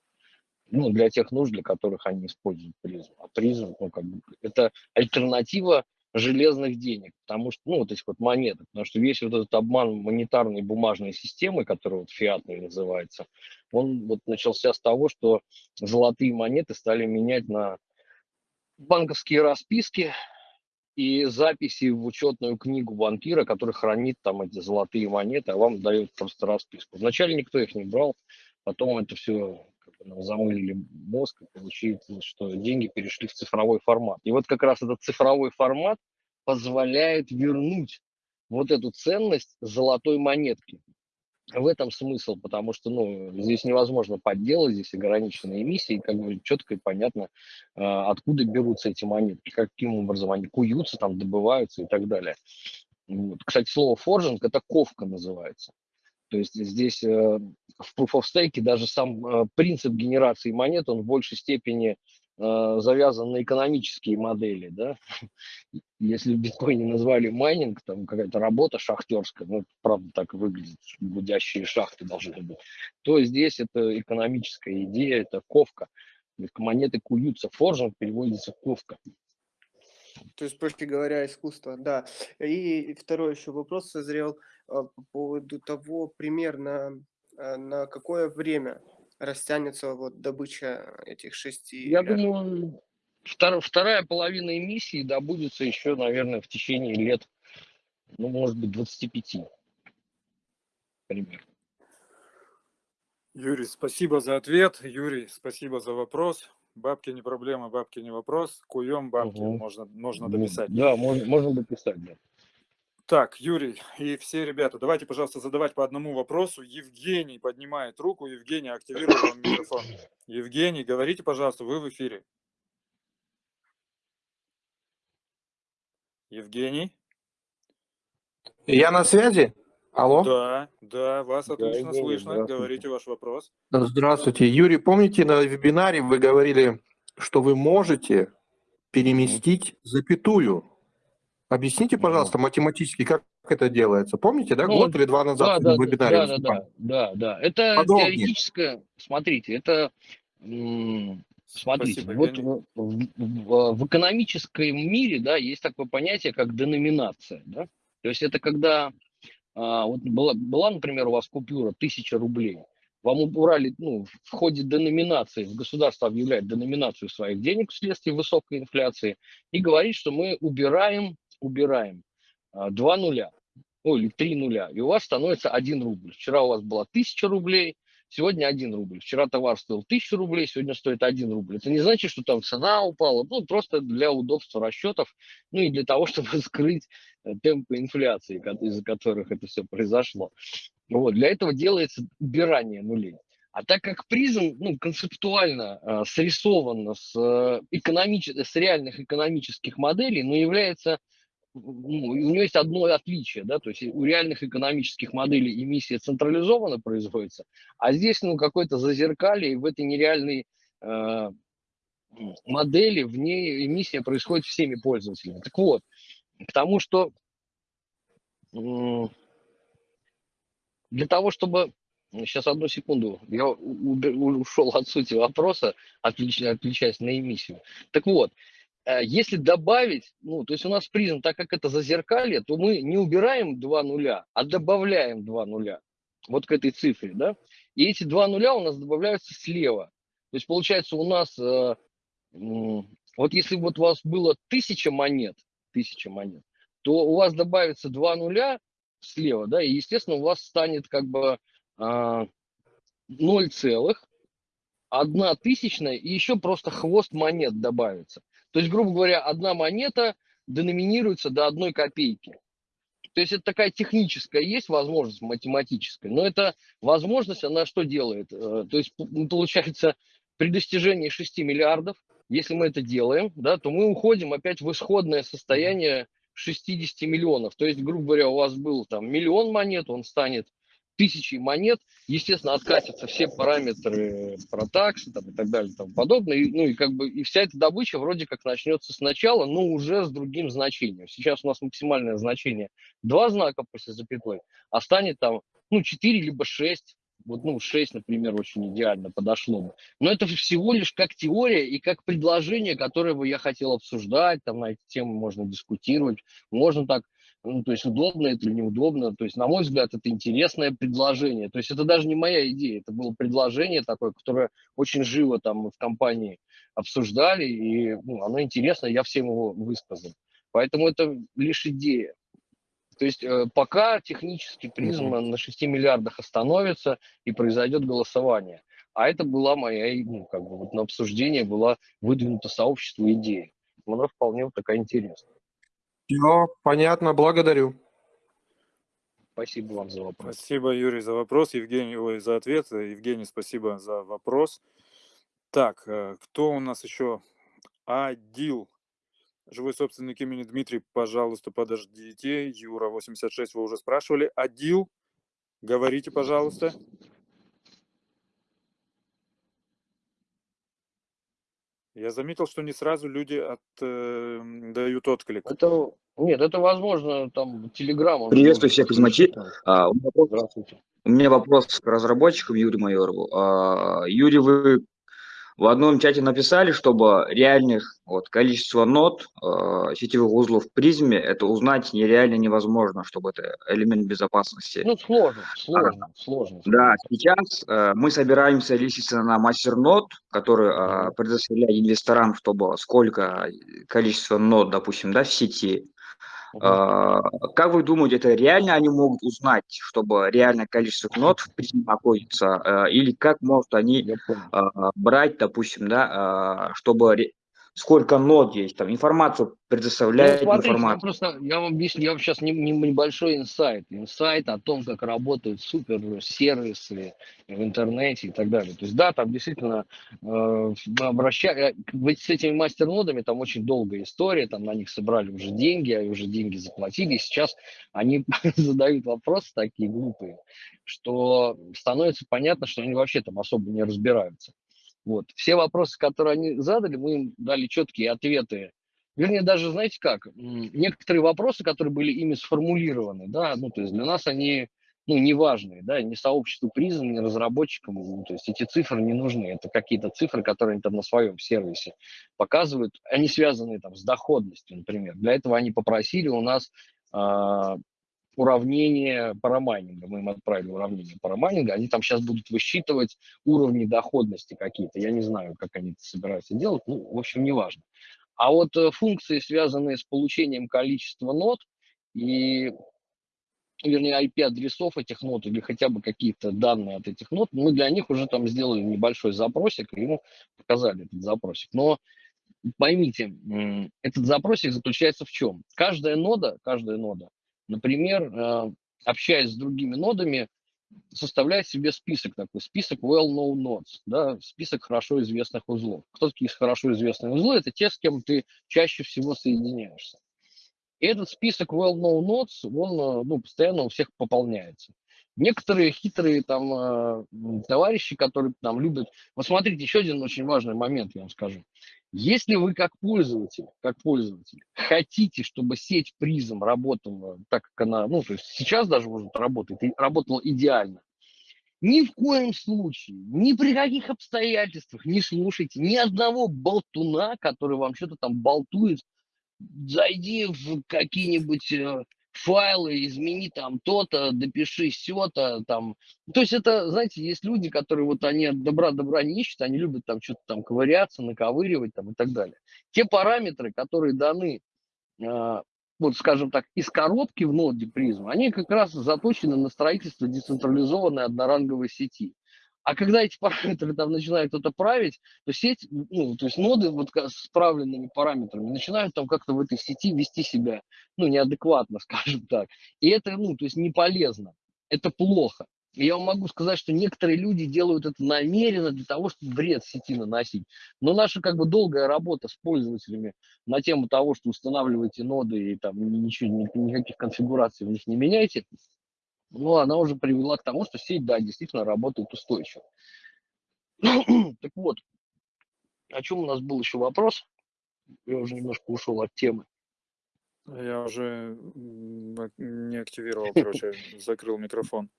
ну, для тех нужд, для которых они используют призм. А призм, ну, как бы, это альтернатива железных денег, потому что, ну, вот этих вот монеток, потому что весь вот этот обман монетарной бумажной системы, которая вот фиатной называется, он вот начался с того, что золотые монеты стали менять на банковские расписки и записи в учетную книгу банкира, который хранит там эти золотые монеты, а вам дает просто расписку. Вначале никто их не брал, потом это все нам замылили мозг, и получилось, что деньги перешли в цифровой формат. И вот как раз этот цифровой формат позволяет вернуть вот эту ценность золотой монетки. В этом смысл, потому что ну, здесь невозможно подделать, здесь ограниченные эмиссии, как бы четко и понятно, а, откуда берутся эти монетки, каким образом они куются, там добываются и так далее. Вот. Кстати, слово forging – это ковка называется. То есть здесь э, в Proof of Stake даже сам э, принцип генерации монет, он в большей степени э, завязан на экономические модели. Да? Если в биткоине назвали майнинг, там какая-то работа шахтерская, ну, правда так выглядит, гудящие шахты должны быть, то здесь это экономическая идея, это ковка. Монеты куются, форжинг переводится ковка. То есть, проще говоря, искусство, да. И второй еще вопрос созрел а, по поводу того, примерно на какое время растянется вот добыча этих шести Я думаю, втор, вторая половина эмиссии добудется еще, наверное, в течение лет, ну, может быть, 25. Примерно. Юрий, спасибо за ответ. Юрий, спасибо за вопрос. Бабки не проблема, бабки не вопрос. Куем бабки, угу. можно, можно дописать. Да, можно, можно дописать, да. Так, Юрий и все ребята, давайте, пожалуйста, задавать по одному вопросу. Евгений поднимает руку. Евгений, активируй вам микрофон. Евгений, говорите, пожалуйста, вы в эфире. Евгений? Я на связи? Алло? Да, да, вас отлично да, слышно. Говорите ваш вопрос. Здравствуйте. Юрий, помните, на вебинаре вы говорили, что вы можете переместить запятую? Объясните, пожалуйста, математически, как это делается. Помните, да, ну, год или два назад да, в вебинаре? Да, да, да, да, да. Это Подробнее. теоретическое, смотрите, это, смотрите, Спасибо, вот в, в, в экономическом мире, да, есть такое понятие, как деноминация, да. То есть это когда а, вот была, была, например, у вас купюра 1000 рублей, вам убрали, ну, в ходе деноминации, государство объявляет деноминацию своих денег вследствие высокой инфляции и говорит, что мы убираем, убираем а, два нуля, ну, или три нуля, и у вас становится 1 рубль. Вчера у вас было 1000 рублей, сегодня 1 рубль. Вчера товар стоил 1000 рублей, сегодня стоит 1 рубль. Это не значит, что там цена упала, ну, просто для удобства расчетов, ну, и для того, чтобы скрыть Э, темпы инфляции, из-за которых это все произошло. Вот, для этого делается убирание нулей. А так как призм ну, концептуально э, срисован с, э, экономич... с реальных экономических моделей, но является, ну, у него есть одно отличие, да, то есть у реальных экономических моделей эмиссия централизованно производится, а здесь ну, какое-то зазеркалье, в этой нереальной э, модели в ней эмиссия происходит всеми пользователями. Так вот, к тому, что для того, чтобы... Сейчас одну секунду, я ушел от сути вопроса, отвлечаясь на эмиссию. Так вот, э, если добавить, ну, то есть у нас призм, так как это зазеркалье, то мы не убираем два нуля, а добавляем два нуля вот к этой цифре, да, и эти два нуля у нас добавляются слева. То есть получается у нас, э, вот если вот у вас было тысяча монет, тысяча монет, то у вас добавится два нуля слева, да, и, естественно, у вас станет как бы 0 целых, одна тысячная, и еще просто хвост монет добавится. То есть, грубо говоря, одна монета деноминируется до одной копейки. То есть это такая техническая есть возможность, математическая, но эта возможность, она что делает? Э, то есть получается при достижении 6 миллиардов если мы это делаем, да, то мы уходим опять в исходное состояние 60 миллионов. То есть, грубо говоря, у вас был там миллион монет, он станет тысячей монет, естественно, откатятся все параметры протакса там, и так далее и тому подобное. И, ну и как бы и вся эта добыча вроде как начнется сначала, но уже с другим значением. Сейчас у нас максимальное значение два знака после запятой, а станет там ну 4 либо 6 Вот, ну, 6, например, очень идеально подошло бы. Но это всего лишь как теория и как предложение, которое бы я хотел обсуждать, там на эти темы можно дискутировать, можно так, ну, то есть удобно это или неудобно. То есть, на мой взгляд, это интересное предложение. То есть это даже не моя идея, это было предложение такое, которое очень живо там в компании обсуждали, и ну, оно интересно, я всем его высказал. Поэтому это лишь идея. То есть э, пока технически призм на 6 миллиардах остановится и произойдет голосование. А это была моя, ну, как бы вот на обсуждение была выдвинута сообществу идея. Она вполне вот такая интересная. Все, понятно, благодарю. Спасибо вам за вопрос. Спасибо, Юрий, за вопрос. Евгений, ой, за ответ. Евгений, спасибо за вопрос. Так, э, кто у нас еще? Адил. Живой собственник имени Дмитрий, пожалуйста, подождите. Юра, 86, вы уже спрашивали. Адил, говорите, пожалуйста. Я заметил, что не сразу люди от, э, дают отклик. Это, нет, это возможно, там, Телеграм. Приветствую всех из Мачи. А, у, меня вопрос, Здравствуйте. у меня вопрос к разработчикам Юрию Майорову. А, Юрий, вы в одном чате написали, чтобы реальных вот, количество нод э, сетевых узлов в призме, это узнать нереально невозможно, чтобы это элемент безопасности. Ну, сложно, сложно, а, сложно. Да, сейчас э, мы собираемся листиться на мастернод, который э, предоставляет инвесторам, чтобы сколько количество нод, допустим, да, в сети, Как вы думаете, это реально они могут узнать, чтобы реальное количество нот в призме находится, или как могут они брать, допустим, да, чтобы сколько нод есть, там информацию предоставляет ну, смотрите, информацию. Я, просто, я вам объясню, я вам сейчас не, не, небольшой инсайт. Инсайт о том, как работают супер сервисы в интернете и так далее. То есть да, там действительно э, обращая, с этими мастернодами там очень долгая история, там на них собрали уже деньги, а уже деньги заплатили, и сейчас они задают вопросы такие глупые, что становится понятно, что они вообще там особо не разбираются. Вот. Все вопросы, которые они задали, мы им дали четкие ответы. Вернее, даже, знаете как, некоторые вопросы, которые были ими сформулированы, да, ну, то есть для нас они, ну, неважные, да, ни сообществу призм, ни разработчикам, ну, то есть эти цифры не нужны, это какие-то цифры, которые они там на своем сервисе показывают, они связаны там с доходностью, например. Для этого они попросили у нас а, уравнение парамайнинга. Мы им отправили уравнение парамайнинга. Они там сейчас будут высчитывать уровни доходности какие-то. Я не знаю, как они это собираются делать. Ну, в общем, неважно. А вот э, функции, связанные с получением количества нот и вернее, IP-адресов этих нот или хотя бы какие-то данные от этих нот, мы для них уже там сделали небольшой запросик, и ему показали этот запросик. Но поймите, этот запросик заключается в чем? Каждая нода, каждая нода Например, э, общаясь с другими нодами, составляет себе список такой, список well-known nodes, да, список хорошо известных узлов. Кто такие хорошо известные узлы? Это те, с кем ты чаще всего соединяешься. И этот список well-known nodes, он э, ну, постоянно у всех пополняется. Некоторые хитрые там э, товарищи, которые там любят... Вот смотрите, еще один очень важный момент, я вам скажу. Если вы как пользователь, как пользователь хотите, чтобы сеть призм работала так, как она, ну, то есть сейчас даже может работать, и работала идеально, ни в коем случае, ни при каких обстоятельствах не слушайте ни одного болтуна, который вам что-то там болтует. Зайди в какие-нибудь э, файлы, измени там то-то, допиши все-то, там. То есть это, знаете, есть люди, которые вот они от добра добра не ищут, они любят там что-то там ковыряться, наковыривать там и так далее. Те параметры, которые даны, э, вот скажем так, из коробки в ноде призм, они как раз заточены на строительство децентрализованной одноранговой сети. А когда эти параметры там начинает кто-то править, то сеть, ну, то есть ноды вот с правленными параметрами начинают там как-то в этой сети вести себя, ну, неадекватно, скажем так. И это, ну, то есть не полезно, это плохо. И я вам могу сказать, что некоторые люди делают это намеренно для того, чтобы вред сети наносить. Но наша как бы долгая работа с пользователями на тему того, что устанавливаете ноды и там ничего, никаких конфигураций в них не меняйте, но она уже привела к тому, что сеть, да, действительно работает устойчиво. так вот, о чем у нас был еще вопрос? Я уже немножко ушел от темы. Я уже не активировал, короче, закрыл микрофон.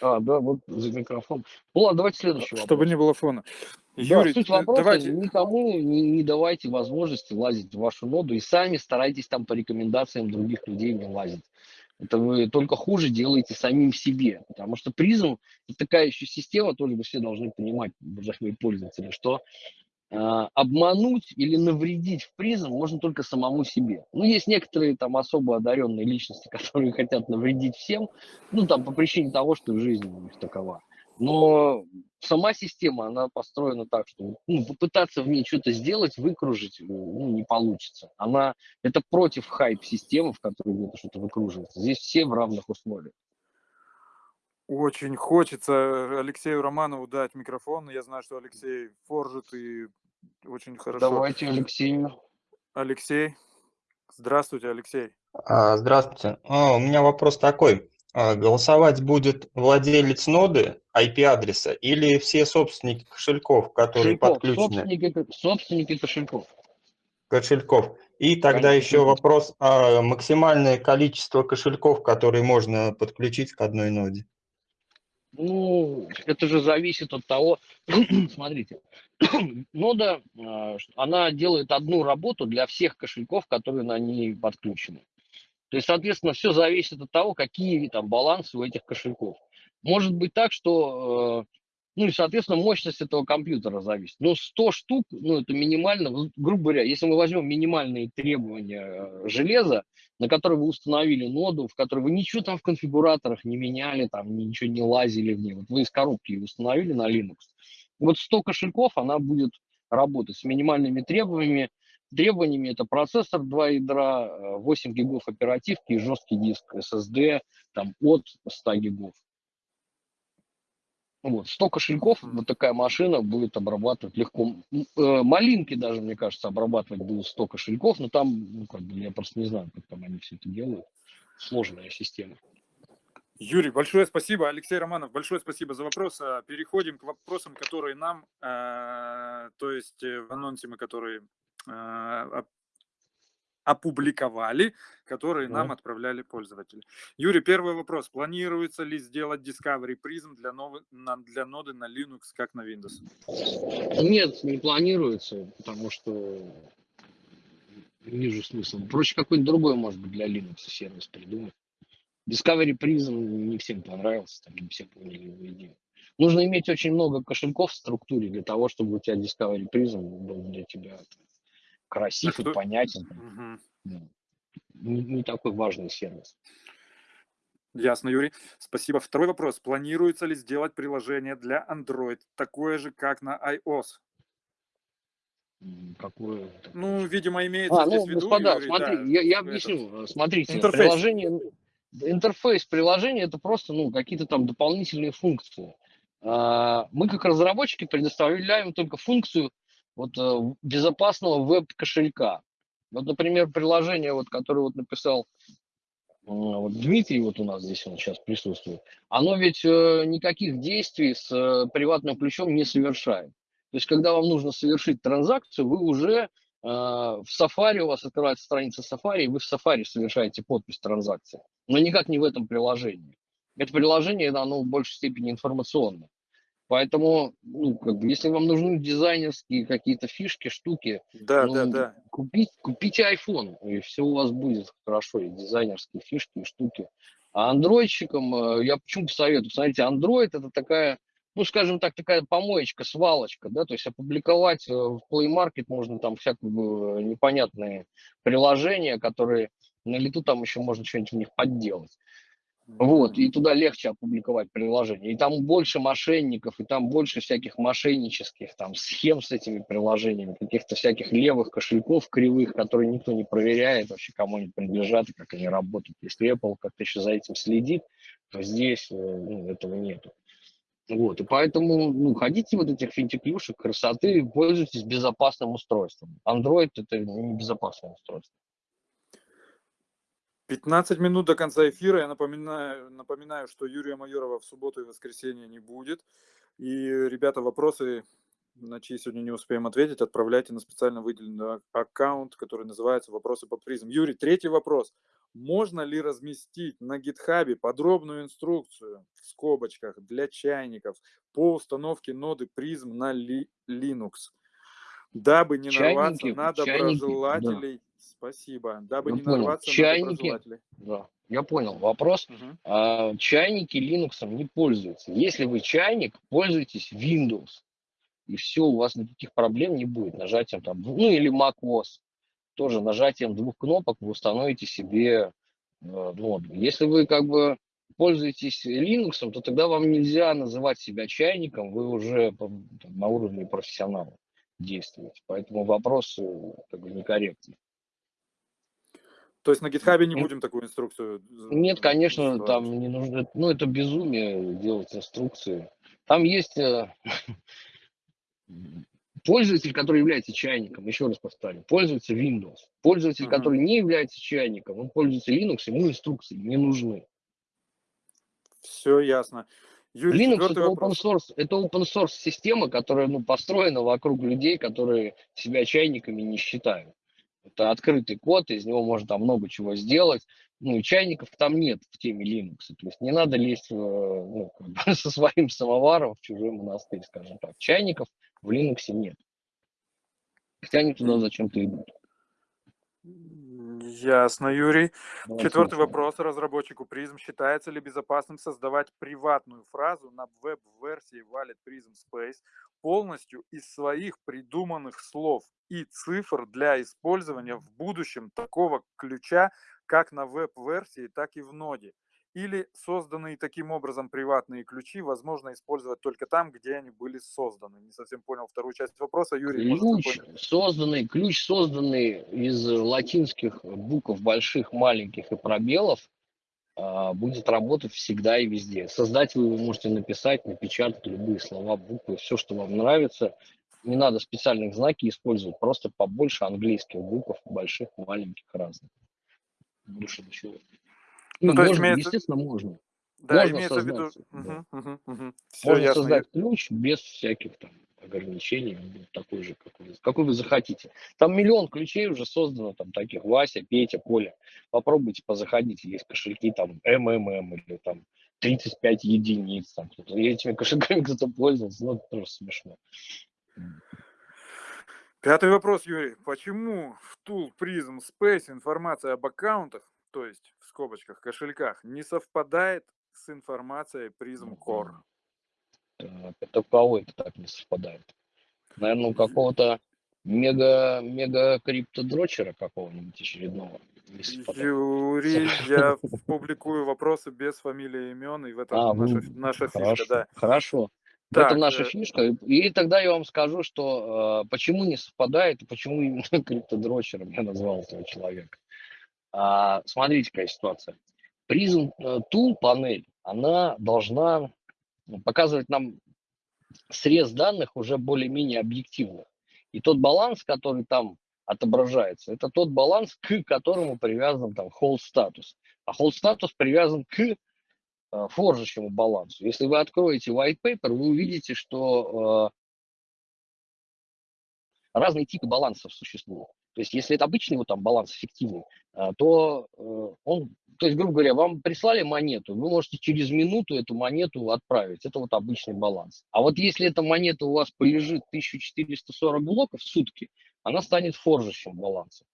А, да, вот за микрофон. Ну ладно, давайте следующий Чтобы вопрос. не было фона. Да, Юрий, суть э, вопроса, давайте... никому не, не давайте возможности лазить в вашу ноду и сами старайтесь там по рекомендациям других людей не лазить. Это вы только хуже делаете самим себе, потому что призм это такая еще система, тоже вы все должны понимать, уважаемые пользователи, что а, обмануть или навредить в призм можно только самому себе. Ну, есть некоторые там особо одаренные личности, которые хотят навредить всем, ну, там, по причине того, что жизнь у них такова. Но сама система, она построена так, что ну, попытаться в ней что-то сделать, выкружить, ну, не получится. Она, это против хайп-системы, в которой где-то что-то выкруживается. Здесь все в равных условиях. Очень хочется Алексею Романову дать микрофон. Я знаю, что Алексей форжит и очень хорошо. Давайте, Алексей. Алексей. Здравствуйте, Алексей. А, Здравствуйте. А, У меня вопрос такой. А, Голосовать будет владелец ноды IP-адреса или все собственники кошельков, которые Кошельков, подключены собственники, собственники кошельков. кошельков? И тогда Конечно. еще вопрос, а максимальное количество кошельков, которые можно подключить к одной ноде? Ну, это же зависит от того, смотрите, нода, а, она делает одну работу для всех кошельков, которые на ней подключены. То есть, соответственно, все зависит от того, какие там балансы у этих кошельков. Может быть так, что, э, ну и, соответственно, мощность этого компьютера зависит. Но 100 штук, ну это минимально, грубо говоря, если мы возьмем минимальные требования э, железа, на которые вы установили ноду, в которой вы ничего там в конфигураторах не меняли, там ничего не лазили в ней, вот вы из коробки ее установили на Linux, вот 100 кошельков, она будет работать с минимальными требованиями, требованиями это процессор 2 ядра, э, 8 гигов оперативки и жесткий диск SSD там, от 100 гигов. Вот, 100 кошельков, вот такая машина будет обрабатывать легко. Э, Малинки даже, мне кажется, обрабатывать будут 100 кошельков, но там, ну, как бы, я просто не знаю, как там они все это делают. Сложная система. Юрий, большое спасибо. Алексей Романов, большое спасибо за вопрос. А, Переходим к вопросам, которые нам, э, то есть э, в анонсе мы, которые э, опубликовали, которые нам Мгм. отправляли пользователи. Юрий, первый вопрос. Планируется ли сделать Discovery Prism для, новой, на- для ноды на Linux, как на Windows? Нет, не планируется, потому что не вижу смысла. Проще какой-нибудь другой, может быть, для Linux сервис придумать. Discovery Prism не всем понравился, там не все поняли его идею. Нужно иметь очень много кошельков в структуре для того, чтобы у тебя Discovery Prism был для тебя красив А и что- понятен. Да. Не, не такой важный сервис. Ясно, Юрий. Спасибо. Второй вопрос. Планируется ли сделать приложение для Android такое же, как на iOS? Какое Ну, видимо, имеется А, здесь ну, в виду, господа, Юрий, смотри, да, я, я объясню. Э, Смотрите, интерфейс. приложение, интерфейс приложения это просто ну, какие-то там дополнительные функции. А, Мы как разработчики предоставляем только функцию вот, э, безопасного веб-кошелька. Вот, например, приложение, вот, которое вот написал э, вот Дмитрий, вот у нас здесь он сейчас присутствует, оно ведь э, никаких действий с приватным ключом не совершает. То есть, когда вам нужно совершить транзакцию, вы уже в Safari, у вас открывается страница Safari, и вы в Safari совершаете подпись транзакции. Но никак не в этом приложении. Это приложение, оно в большей степени информационное. Поэтому, ну, как бы, если вам нужны дизайнерские какие-то фишки, штуки, Да, ну, да, да. Купить, купите iPhone, и все у вас будет хорошо, и дизайнерские фишки, и штуки. А андроидщикам э, я почему посоветую? Смотрите, Android это такая, ну, скажем так, такая помоечка, свалочка, да, то есть опубликовать э, в Play Market можно там всякие э, непонятные приложения, которые на лету там еще можно что-нибудь в них подделать. Вот, и туда легче опубликовать приложение. И там больше мошенников, и там больше всяких мошеннических там схем с этими приложениями, каких-то всяких левых кошельков кривых, которые никто не проверяет вообще, кому они принадлежат и как они работают. Если Apple как-то еще за этим следит, то здесь э, ну, этого нету. Вот, и поэтому ну, ходите вот этих финтиклюшек, красоты, пользуйтесь безопасным устройством. Android это не безопасное устройство. 15 минут до конца эфира. Я напоминаю, напоминаю, что Юрия Майорова в субботу и воскресенье не будет. И, ребята, вопросы на чьи сегодня не успеем ответить, отправляйте на специально выделенный аккаунт, который называется «Вопросы по призм». Юрий, третий вопрос. Можно ли разместить на гитхабе подробную инструкцию в скобочках для чайников по установке ноды призм на Linux? Дабы не нарваться Чайники, на чайники, да. доброжелателей. Спасибо. Дабы Я не понял. нарваться Чайники. на доброжелателей. Да, я понял. Вопрос. Мгм. А, чайники Linux не пользуются. Если вы чайник, пользуйтесь Windows. И все, у вас никаких проблем не будет. Нажатием там, ну или macOS. Тоже нажатием двух кнопок вы установите себе э, ноду. Если вы как бы пользуетесь Linux, то тогда вам нельзя называть себя чайником, вы уже на уровне профессионала действуете. Поэтому вопрос э, как бы некорректный. То есть на гитхабе не будем такую инструкцию? Нет, конечно, создавать? там не нужно, ну это безумие делать инструкции. Там есть э, пользователь, который является чайником, еще раз повторю, пользуется Windows. Пользователь, Мгм. который не является чайником, он пользуется Linux, ему инструкции не нужны. Все ясно. Юрий, Linux это open source, это open source система, которая ну, построена вокруг людей, которые себя чайниками не считают. Это открытый код, из него можно там много чего сделать. Ну и чайников там нет в теме Linux. То есть не надо лезть ну, со своим самоваром в чужой монастырь, скажем так. Чайников в Linux нет. Хотя они туда зачем-то идут. Ясно, Юрий. Давай Четвертый слушаем. вопрос разработчику призм. Считается ли безопасным создавать приватную фразу на веб-версии Wallet Prism Space полностью из своих придуманных слов и цифр для использования в будущем такого ключа как на веб-версии, так и в ноде? Или созданные таким образом приватные ключи возможно использовать только там, где они были созданы? Не совсем понял вторую часть вопроса. Юрий, Ключ созданный, ключ созданный из латинских букв больших, маленьких и пробелов, а, будет работать всегда и везде. Создатель вы можете написать, напечатать любые слова, буквы, все, что вам нравится. Не надо специальных знаки использовать, просто побольше английских букв, больших, маленьких, разных. Больше ничего. Ну, Ну, то можно, имеется- естественно, можно. Да, Можно имеется в виду... создать, да. Все Можно ясно. создать ключ без всяких там ограничений, он будет такой же, какой, какой вы захотите. Там миллион ключей уже создано, там таких Вася, Петя, Коля. Попробуйте позаходите, есть кошельки там МММ или там 35 единиц. Там, этими кошельками кто-то пользовался, ну, это тоже смешно. Пятый вопрос, Юрий. Почему в Tool Prism Space информация об аккаунтах, то есть в скобочках кошельках, не совпадает с информацией Prism Core? Это у кого это так не совпадает? Наверное, у какого-то мега, мега криптодрочера какого-нибудь очередного. Юрий, я публикую вопросы без фамилии и имен, и в этом А, наша, вы- наша фишка, Хорошо, да. хорошо. Так, этом наша э, фишка. И, и тогда я вам скажу, что э, почему не совпадает, и почему именно криптодрочером я назвал этого человека. А, смотрите, какая ситуация. Prism э, Tool панель, она должна ну, показывать нам срез данных уже более-менее объективно. И тот баланс, который там отображается, это тот баланс, к которому привязан там hold статус. А hold статус привязан к э, форжащему балансу. Если вы откроете white paper, вы увидите, что э, разные типы балансов существуют. То есть, если это обычный вот там баланс эффективный, э, то э, он, то есть, грубо говоря, вам прислали монету, вы можете через минуту эту монету отправить. Это вот обычный баланс. А вот если эта монета у вас полежит 1440 блоков в сутки, она станет форжащим балансом.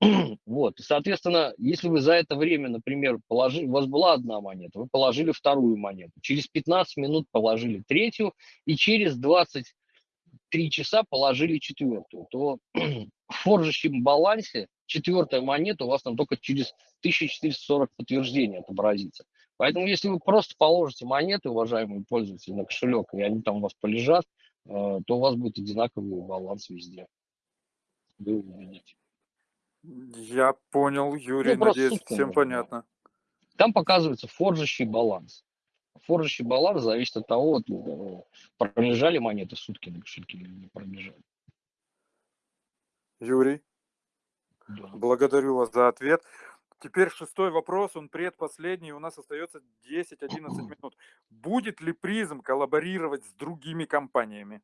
Вот, и, соответственно, если вы за это время, например, положили, у вас была одна монета, вы положили вторую монету, через 15 минут положили третью, и через 23 часа положили четвертую, то в форжащем балансе четвертая монета у вас там только через 1440 подтверждений отобразится. Поэтому, если вы просто положите монеты, уважаемые пользователи, на кошелек, и они там у вас полежат, э, то у вас будет одинаковый баланс везде. Вы увидите. Я понял, Юрий, Ну, надеюсь, всем понятно. Там показывается форжащий баланс. Форжащий баланс зависит от того, вот, э, пролежали монеты сутки на кошельке или не пролежали. Юрий, Да. благодарю вас за ответ. Теперь шестой вопрос, он предпоследний, у нас остается 10-11 минут. Будет ли призм коллаборировать с другими компаниями?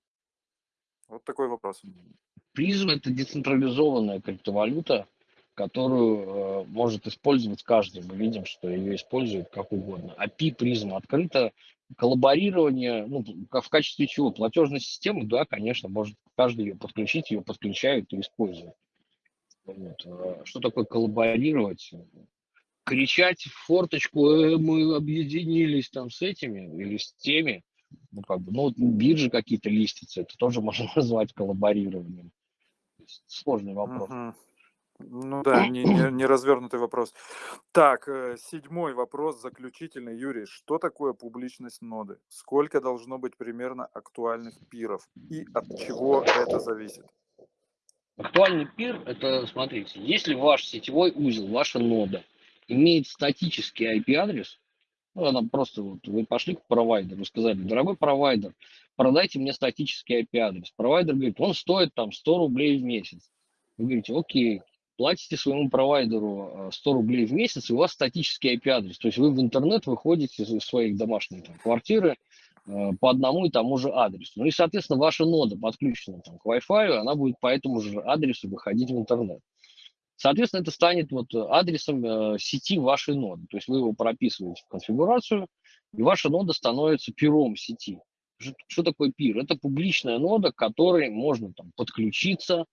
Вот такой вопрос. Призм – это децентрализованная криптовалюта, которую э, может использовать каждый. Мы видим, что ее используют как угодно. API призм открыто. Коллаборирование, ну, в качестве чего? Платежной системы, да, конечно, может каждый ее подключить, ее подключают и используют. Вот. Э, что такое коллаборировать? Кричать в форточку, э, мы объединились там с этими или с теми, ну, как бы, ну, биржи какие-то листятся, это тоже можно назвать коллаборированием. Сложный вопрос. Мгм. Ну да, не, не, не развернутый вопрос. Так, э, седьмой вопрос, заключительный. Юрий, что такое публичность ноды? Сколько должно быть примерно актуальных пиров? И от чего это зависит? Актуальный пир – это, смотрите, если ваш сетевой узел, ваша нода имеет статический IP-адрес, ну, она просто, вот, вы пошли к провайдеру, сказали, дорогой провайдер, продайте мне статический IP-адрес. Провайдер говорит, он стоит там 100 рублей в месяц. Вы говорите, окей, платите своему провайдеру 100 э, рублей в месяц, и у вас статический IP-адрес. То есть вы в интернет выходите из своей домашней там, квартиры э, по одному и тому же адресу. Ну и, соответственно, ваша нода подключена там, к Wi-Fi, она будет по этому же адресу выходить в интернет. Соответственно, это станет вот адресом э, сети вашей ноды. То есть вы его прописываете в конфигурацию, и ваша нода становится пиром сети. Что такое пир? Это публичная нода, к которой можно там, подключиться,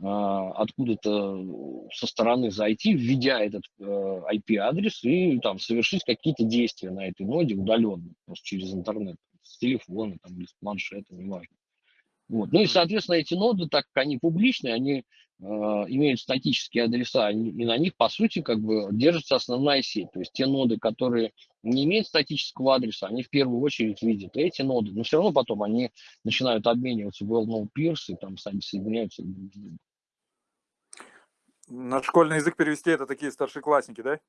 откуда-то со стороны зайти, введя этот э, IP-адрес и там совершить какие-то действия на этой ноде удаленно, просто через интернет, с телефона там, или с планшета, неважно. Вот. Ну и, соответственно, эти ноды, так как они публичные, они э, имеют статические адреса, и на них, по сути, как бы держится основная сеть. То есть те ноды, которые не имеют статического адреса, они в первую очередь видят эти ноды, но все равно потом они начинают обмениваться в well-known peers и там сами соединяются друг с другом. На школьный язык перевести это такие старшеклассники, да?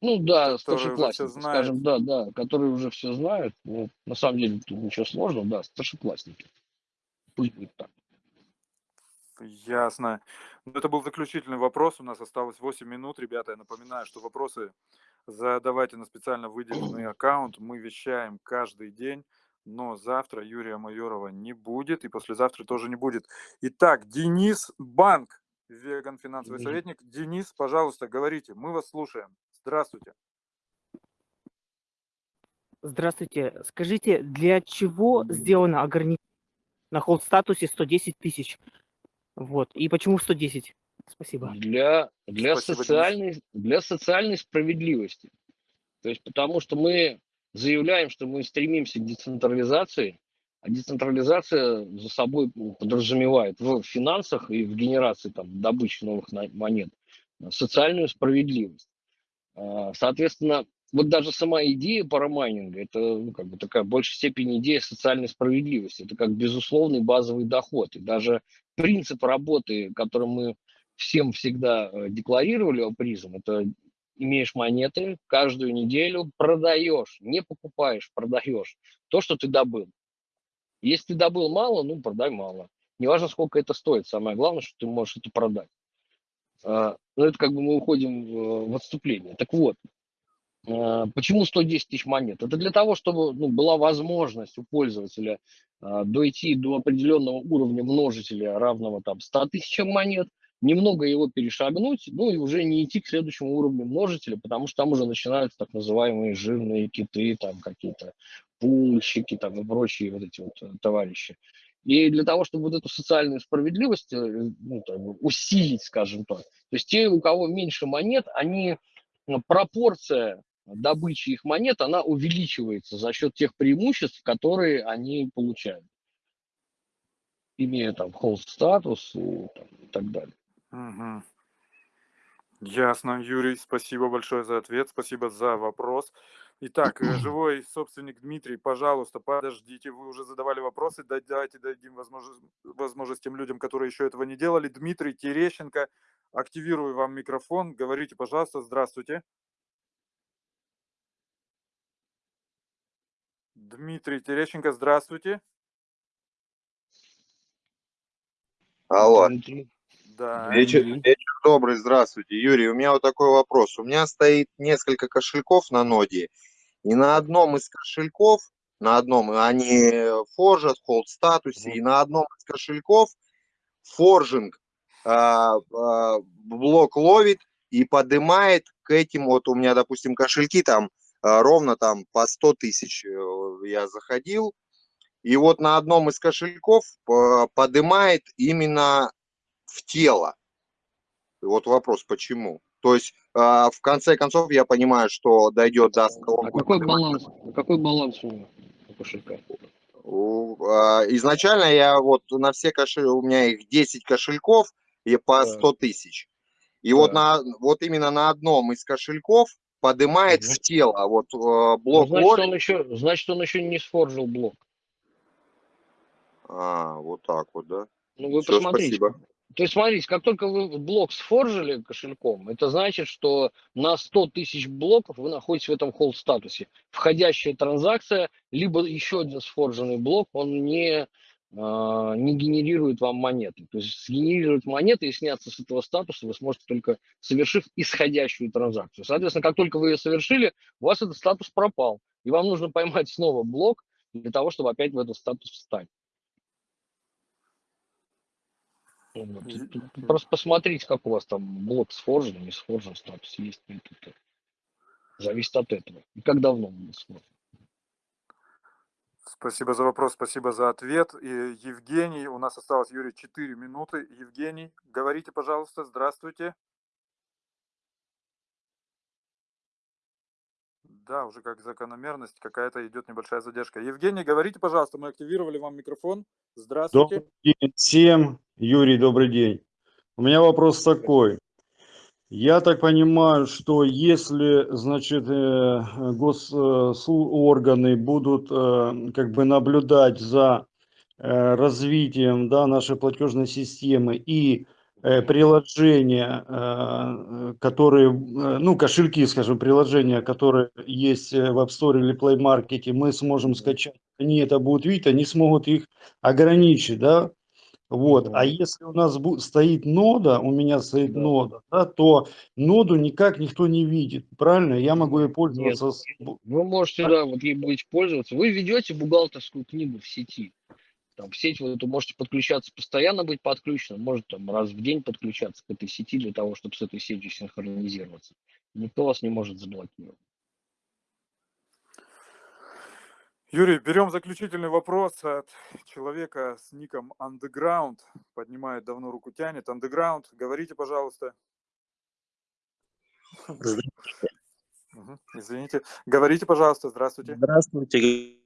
Ну да, старшеклассники, скажем, да, да, которые уже все знают. Ну, на самом деле тут ничего сложного, да, старшеклассники. Пусть будет так. Ясно. Ну, это был заключительный вопрос. У нас осталось 8 минут. Ребята, я напоминаю, что вопросы задавайте на специально выделенный аккаунт. Мы вещаем каждый день, но завтра Юрия Майорова не будет, и послезавтра тоже не будет. Итак, Денис Банк, веган финансовый советник. Денис, пожалуйста, говорите, мы вас слушаем. Здравствуйте. Здравствуйте. Скажите, для чего сделано ограничение на холд статусе 110 тысяч? Вот. И почему 110? Спасибо. Для, для, Спасибо, социальной, для социальной справедливости. То есть потому что мы заявляем, что мы стремимся к децентрализации, а децентрализация за собой подразумевает в финансах и в генерации там, добычи новых монет социальную справедливость. А, соответственно, вот даже сама идея парамайнинга, это ну, как бы такая в большей степени идея социальной справедливости. Это как безусловный базовый доход. И даже принцип работы, который мы всем всегда э, декларировали о призм, это имеешь монеты, каждую неделю продаешь, не покупаешь, продаешь то, что ты добыл. Если ты добыл мало, ну, продай мало. Неважно, сколько это стоит, самое главное, что ты можешь это продать. А, ну, это как бы мы уходим в отступление. Так вот, почему 110 тысяч монет? Это для того, чтобы ну, была возможность у пользователя а, дойти до определенного уровня множителя, равного там 100 тысячам монет, немного его перешагнуть, ну и уже не идти к следующему уровню множителя, потому что там уже начинаются так называемые жирные киты, там какие-то пульщики там и прочие вот эти вот э, товарищи. И для того, чтобы вот эту социальную справедливость э, ну, так, усилить, скажем так, то есть те, у кого меньше монет, они, ну, пропорция добычи их монет, она увеличивается за счет тех преимуществ, которые они получают, имея там холст статус и, там, и так далее. Угу. Ясно, Юрий, спасибо большое за ответ, спасибо за вопрос. Итак, э, живой собственник Дмитрий, пожалуйста, подождите, вы уже задавали вопросы, давайте дадим возможность, возможность тем людям, которые еще этого не делали. Дмитрий Терещенко, активирую вам микрофон, говорите, пожалуйста, здравствуйте. Дмитрий Терещенко, здравствуйте. Алло. Да. Вечер, вечер добрый, здравствуйте. Юрий, у меня вот такой вопрос. У меня стоит несколько кошельков на ноде, и на одном из кошельков на одном, они форжат, в холд статусе, и на одном из кошельков форжинг а, а, блок ловит и поднимает к этим, вот у меня, допустим, кошельки там ровно там по 100 тысяч э, я заходил, и вот на одном из кошельков а, поднимает именно в тело. И вот вопрос, почему? То есть а, в конце концов я понимаю, что дойдет до... А какой баланс? Какой баланс у кошелька? А, изначально я вот на все кошельки, у меня их 10 кошельков и по 100 тысяч. И вот, на, вот именно на одном из кошельков поднимает угу. в тело вот э, блок ну, значит, он еще, значит, он еще не сфоржил блок. А, вот так вот, да? Ну, вы Все, посмотрите. Спасибо. То есть, смотрите, как только вы блок сфоржили кошельком, это значит, что на 100 тысяч блоков вы находитесь в этом холд статусе. Входящая транзакция, либо еще один сфорженный блок, он не, а, не генерирует вам монеты. То есть сгенерировать монеты и сняться с этого статуса вы сможете только совершив исходящую транзакцию. Соответственно, как только вы ее совершили, у вас этот статус пропал. И вам нужно поймать снова блок для того, чтобы опять в этот статус встать. Просто посмотрите, как у вас там блок сфоржен, не сфоржен, статус есть. Это зависит от этого. И как давно он сфоржен. Спасибо за вопрос, спасибо за ответ. И Евгений, у нас осталось, Юрий, 4 минуты. Евгений, говорите, пожалуйста, здравствуйте. Да, уже как закономерность, какая-то идет небольшая задержка. Евгений, говорите, пожалуйста, мы активировали вам микрофон. Здравствуйте. Добрый день всем. Юрий, добрый день. У меня вопрос такой. Я так понимаю, что если, значит, э, госорганы будут э, как бы наблюдать за э, развитием да, нашей платежной системы и приложения, которые, ну, кошельки, скажем, приложения, которые есть в App Store или Play Market, мы сможем скачать, они это будут видеть, они смогут их ограничить, да, вот. А если у нас стоит нода, у меня стоит да. нода, да, то ноду никак никто не видит. Правильно? Я могу ей пользоваться. Нет, вы можете, да, вот ей будете пользоваться. Вы ведете бухгалтерскую книгу в сети. Там, в сеть вы это можете подключаться, постоянно быть подключенным, может там раз в день подключаться к этой сети для того, чтобы с этой сетью синхронизироваться. Никто вас не может заблокировать. Юрий, берем заключительный вопрос от человека с ником Underground. Поднимает давно руку, тянет. Underground, говорите, пожалуйста. Здравствуйте. Извините. Говорите, пожалуйста. Здравствуйте. Здравствуйте.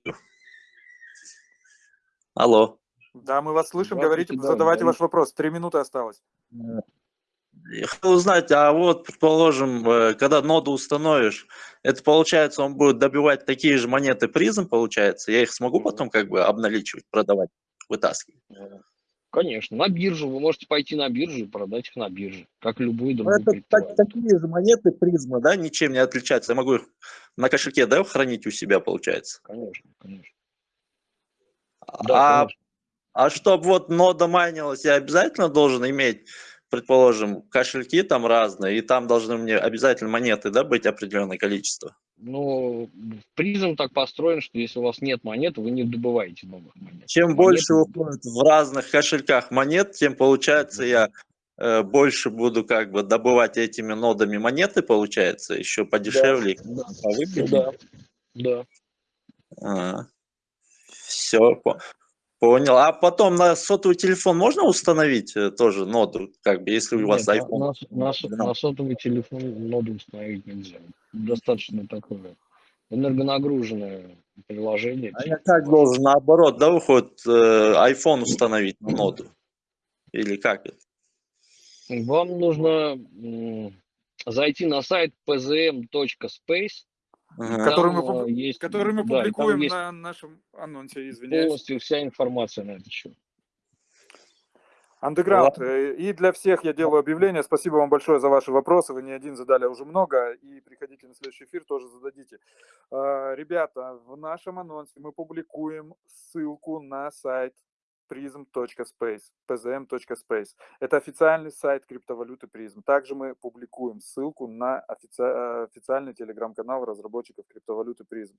Алло. Да, мы вас слышим. Говорите, да, задавайте да. ваш вопрос. Три минуты осталось. Я хотел узнать, а вот, предположим, э, когда ноду установишь, это получается, он будет добивать такие же монеты призм, получается? Я их смогу потом как бы обналичивать, продавать, вытаскивать? Конечно, на биржу. Вы можете пойти на биржу и продать их на бирже, как любые ну, другие. Это так, такие же монеты призма, да, ничем не отличаются. Я могу их на кошельке, да, хранить у себя, получается? Конечно, конечно. Да, а, конечно. а чтобы вот нода майнилась, я обязательно должен иметь предположим, кошельки там разные, и там должны мне обязательно монеты, да, быть определенное количество? Ну, призм так построен, что если у вас нет монет, вы не добываете новых монет. Чем монет... больше уходит в разных кошельках монет, тем, получается, я э, больше буду как бы добывать этими нодами монеты, получается, еще подешевле. Да, да, да. А, все, Понял. А потом на сотовый телефон можно установить э, тоже ноду, как бы, если у вас Нет, iPhone? На, на, на, на сотовый телефон ноду установить нельзя. Достаточно такое энергонагруженное приложение. А я как должен наоборот, да, выходит, э, iPhone установить на ноду? Или как это? Вам нужно зайти на сайт pzm.space который мы, э, есть, который мы да, публикуем на нашем анонсе, извиняюсь. Полностью вся информация на этот счет. Андеграунд. Э, и для всех я делаю объявление. Спасибо вам большое за ваши вопросы. Вы не один задали, а уже много. И приходите на следующий эфир, тоже зададите. А, ребята, в нашем анонсе мы публикуем ссылку на сайт prism.space, pzm.space. Это официальный сайт криптовалюты Prism. Также мы публикуем ссылку на офици... официальный телеграм-канал разработчиков криптовалюты Prism.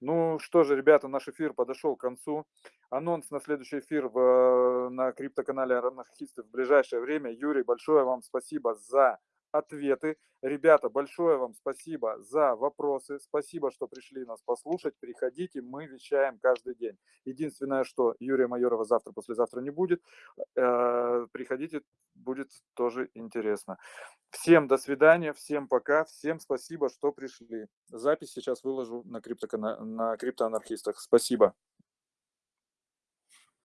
Ну что же, ребята, наш эфир подошел к концу. Анонс на следующий эфир в, на криптоканале анархистов в ближайшее время. Юрий, большое вам спасибо за ответы. Ребята, большое вам спасибо за вопросы. Спасибо, что пришли нас послушать. Приходите, мы вещаем каждый день. Единственное, что Юрия Майорова завтра, послезавтра не будет. Э, Приходите, будет тоже интересно. Всем до свидания, всем пока, всем спасибо, что пришли. Запись сейчас выложу на, криптокана... на криптоанархистах. Спасибо.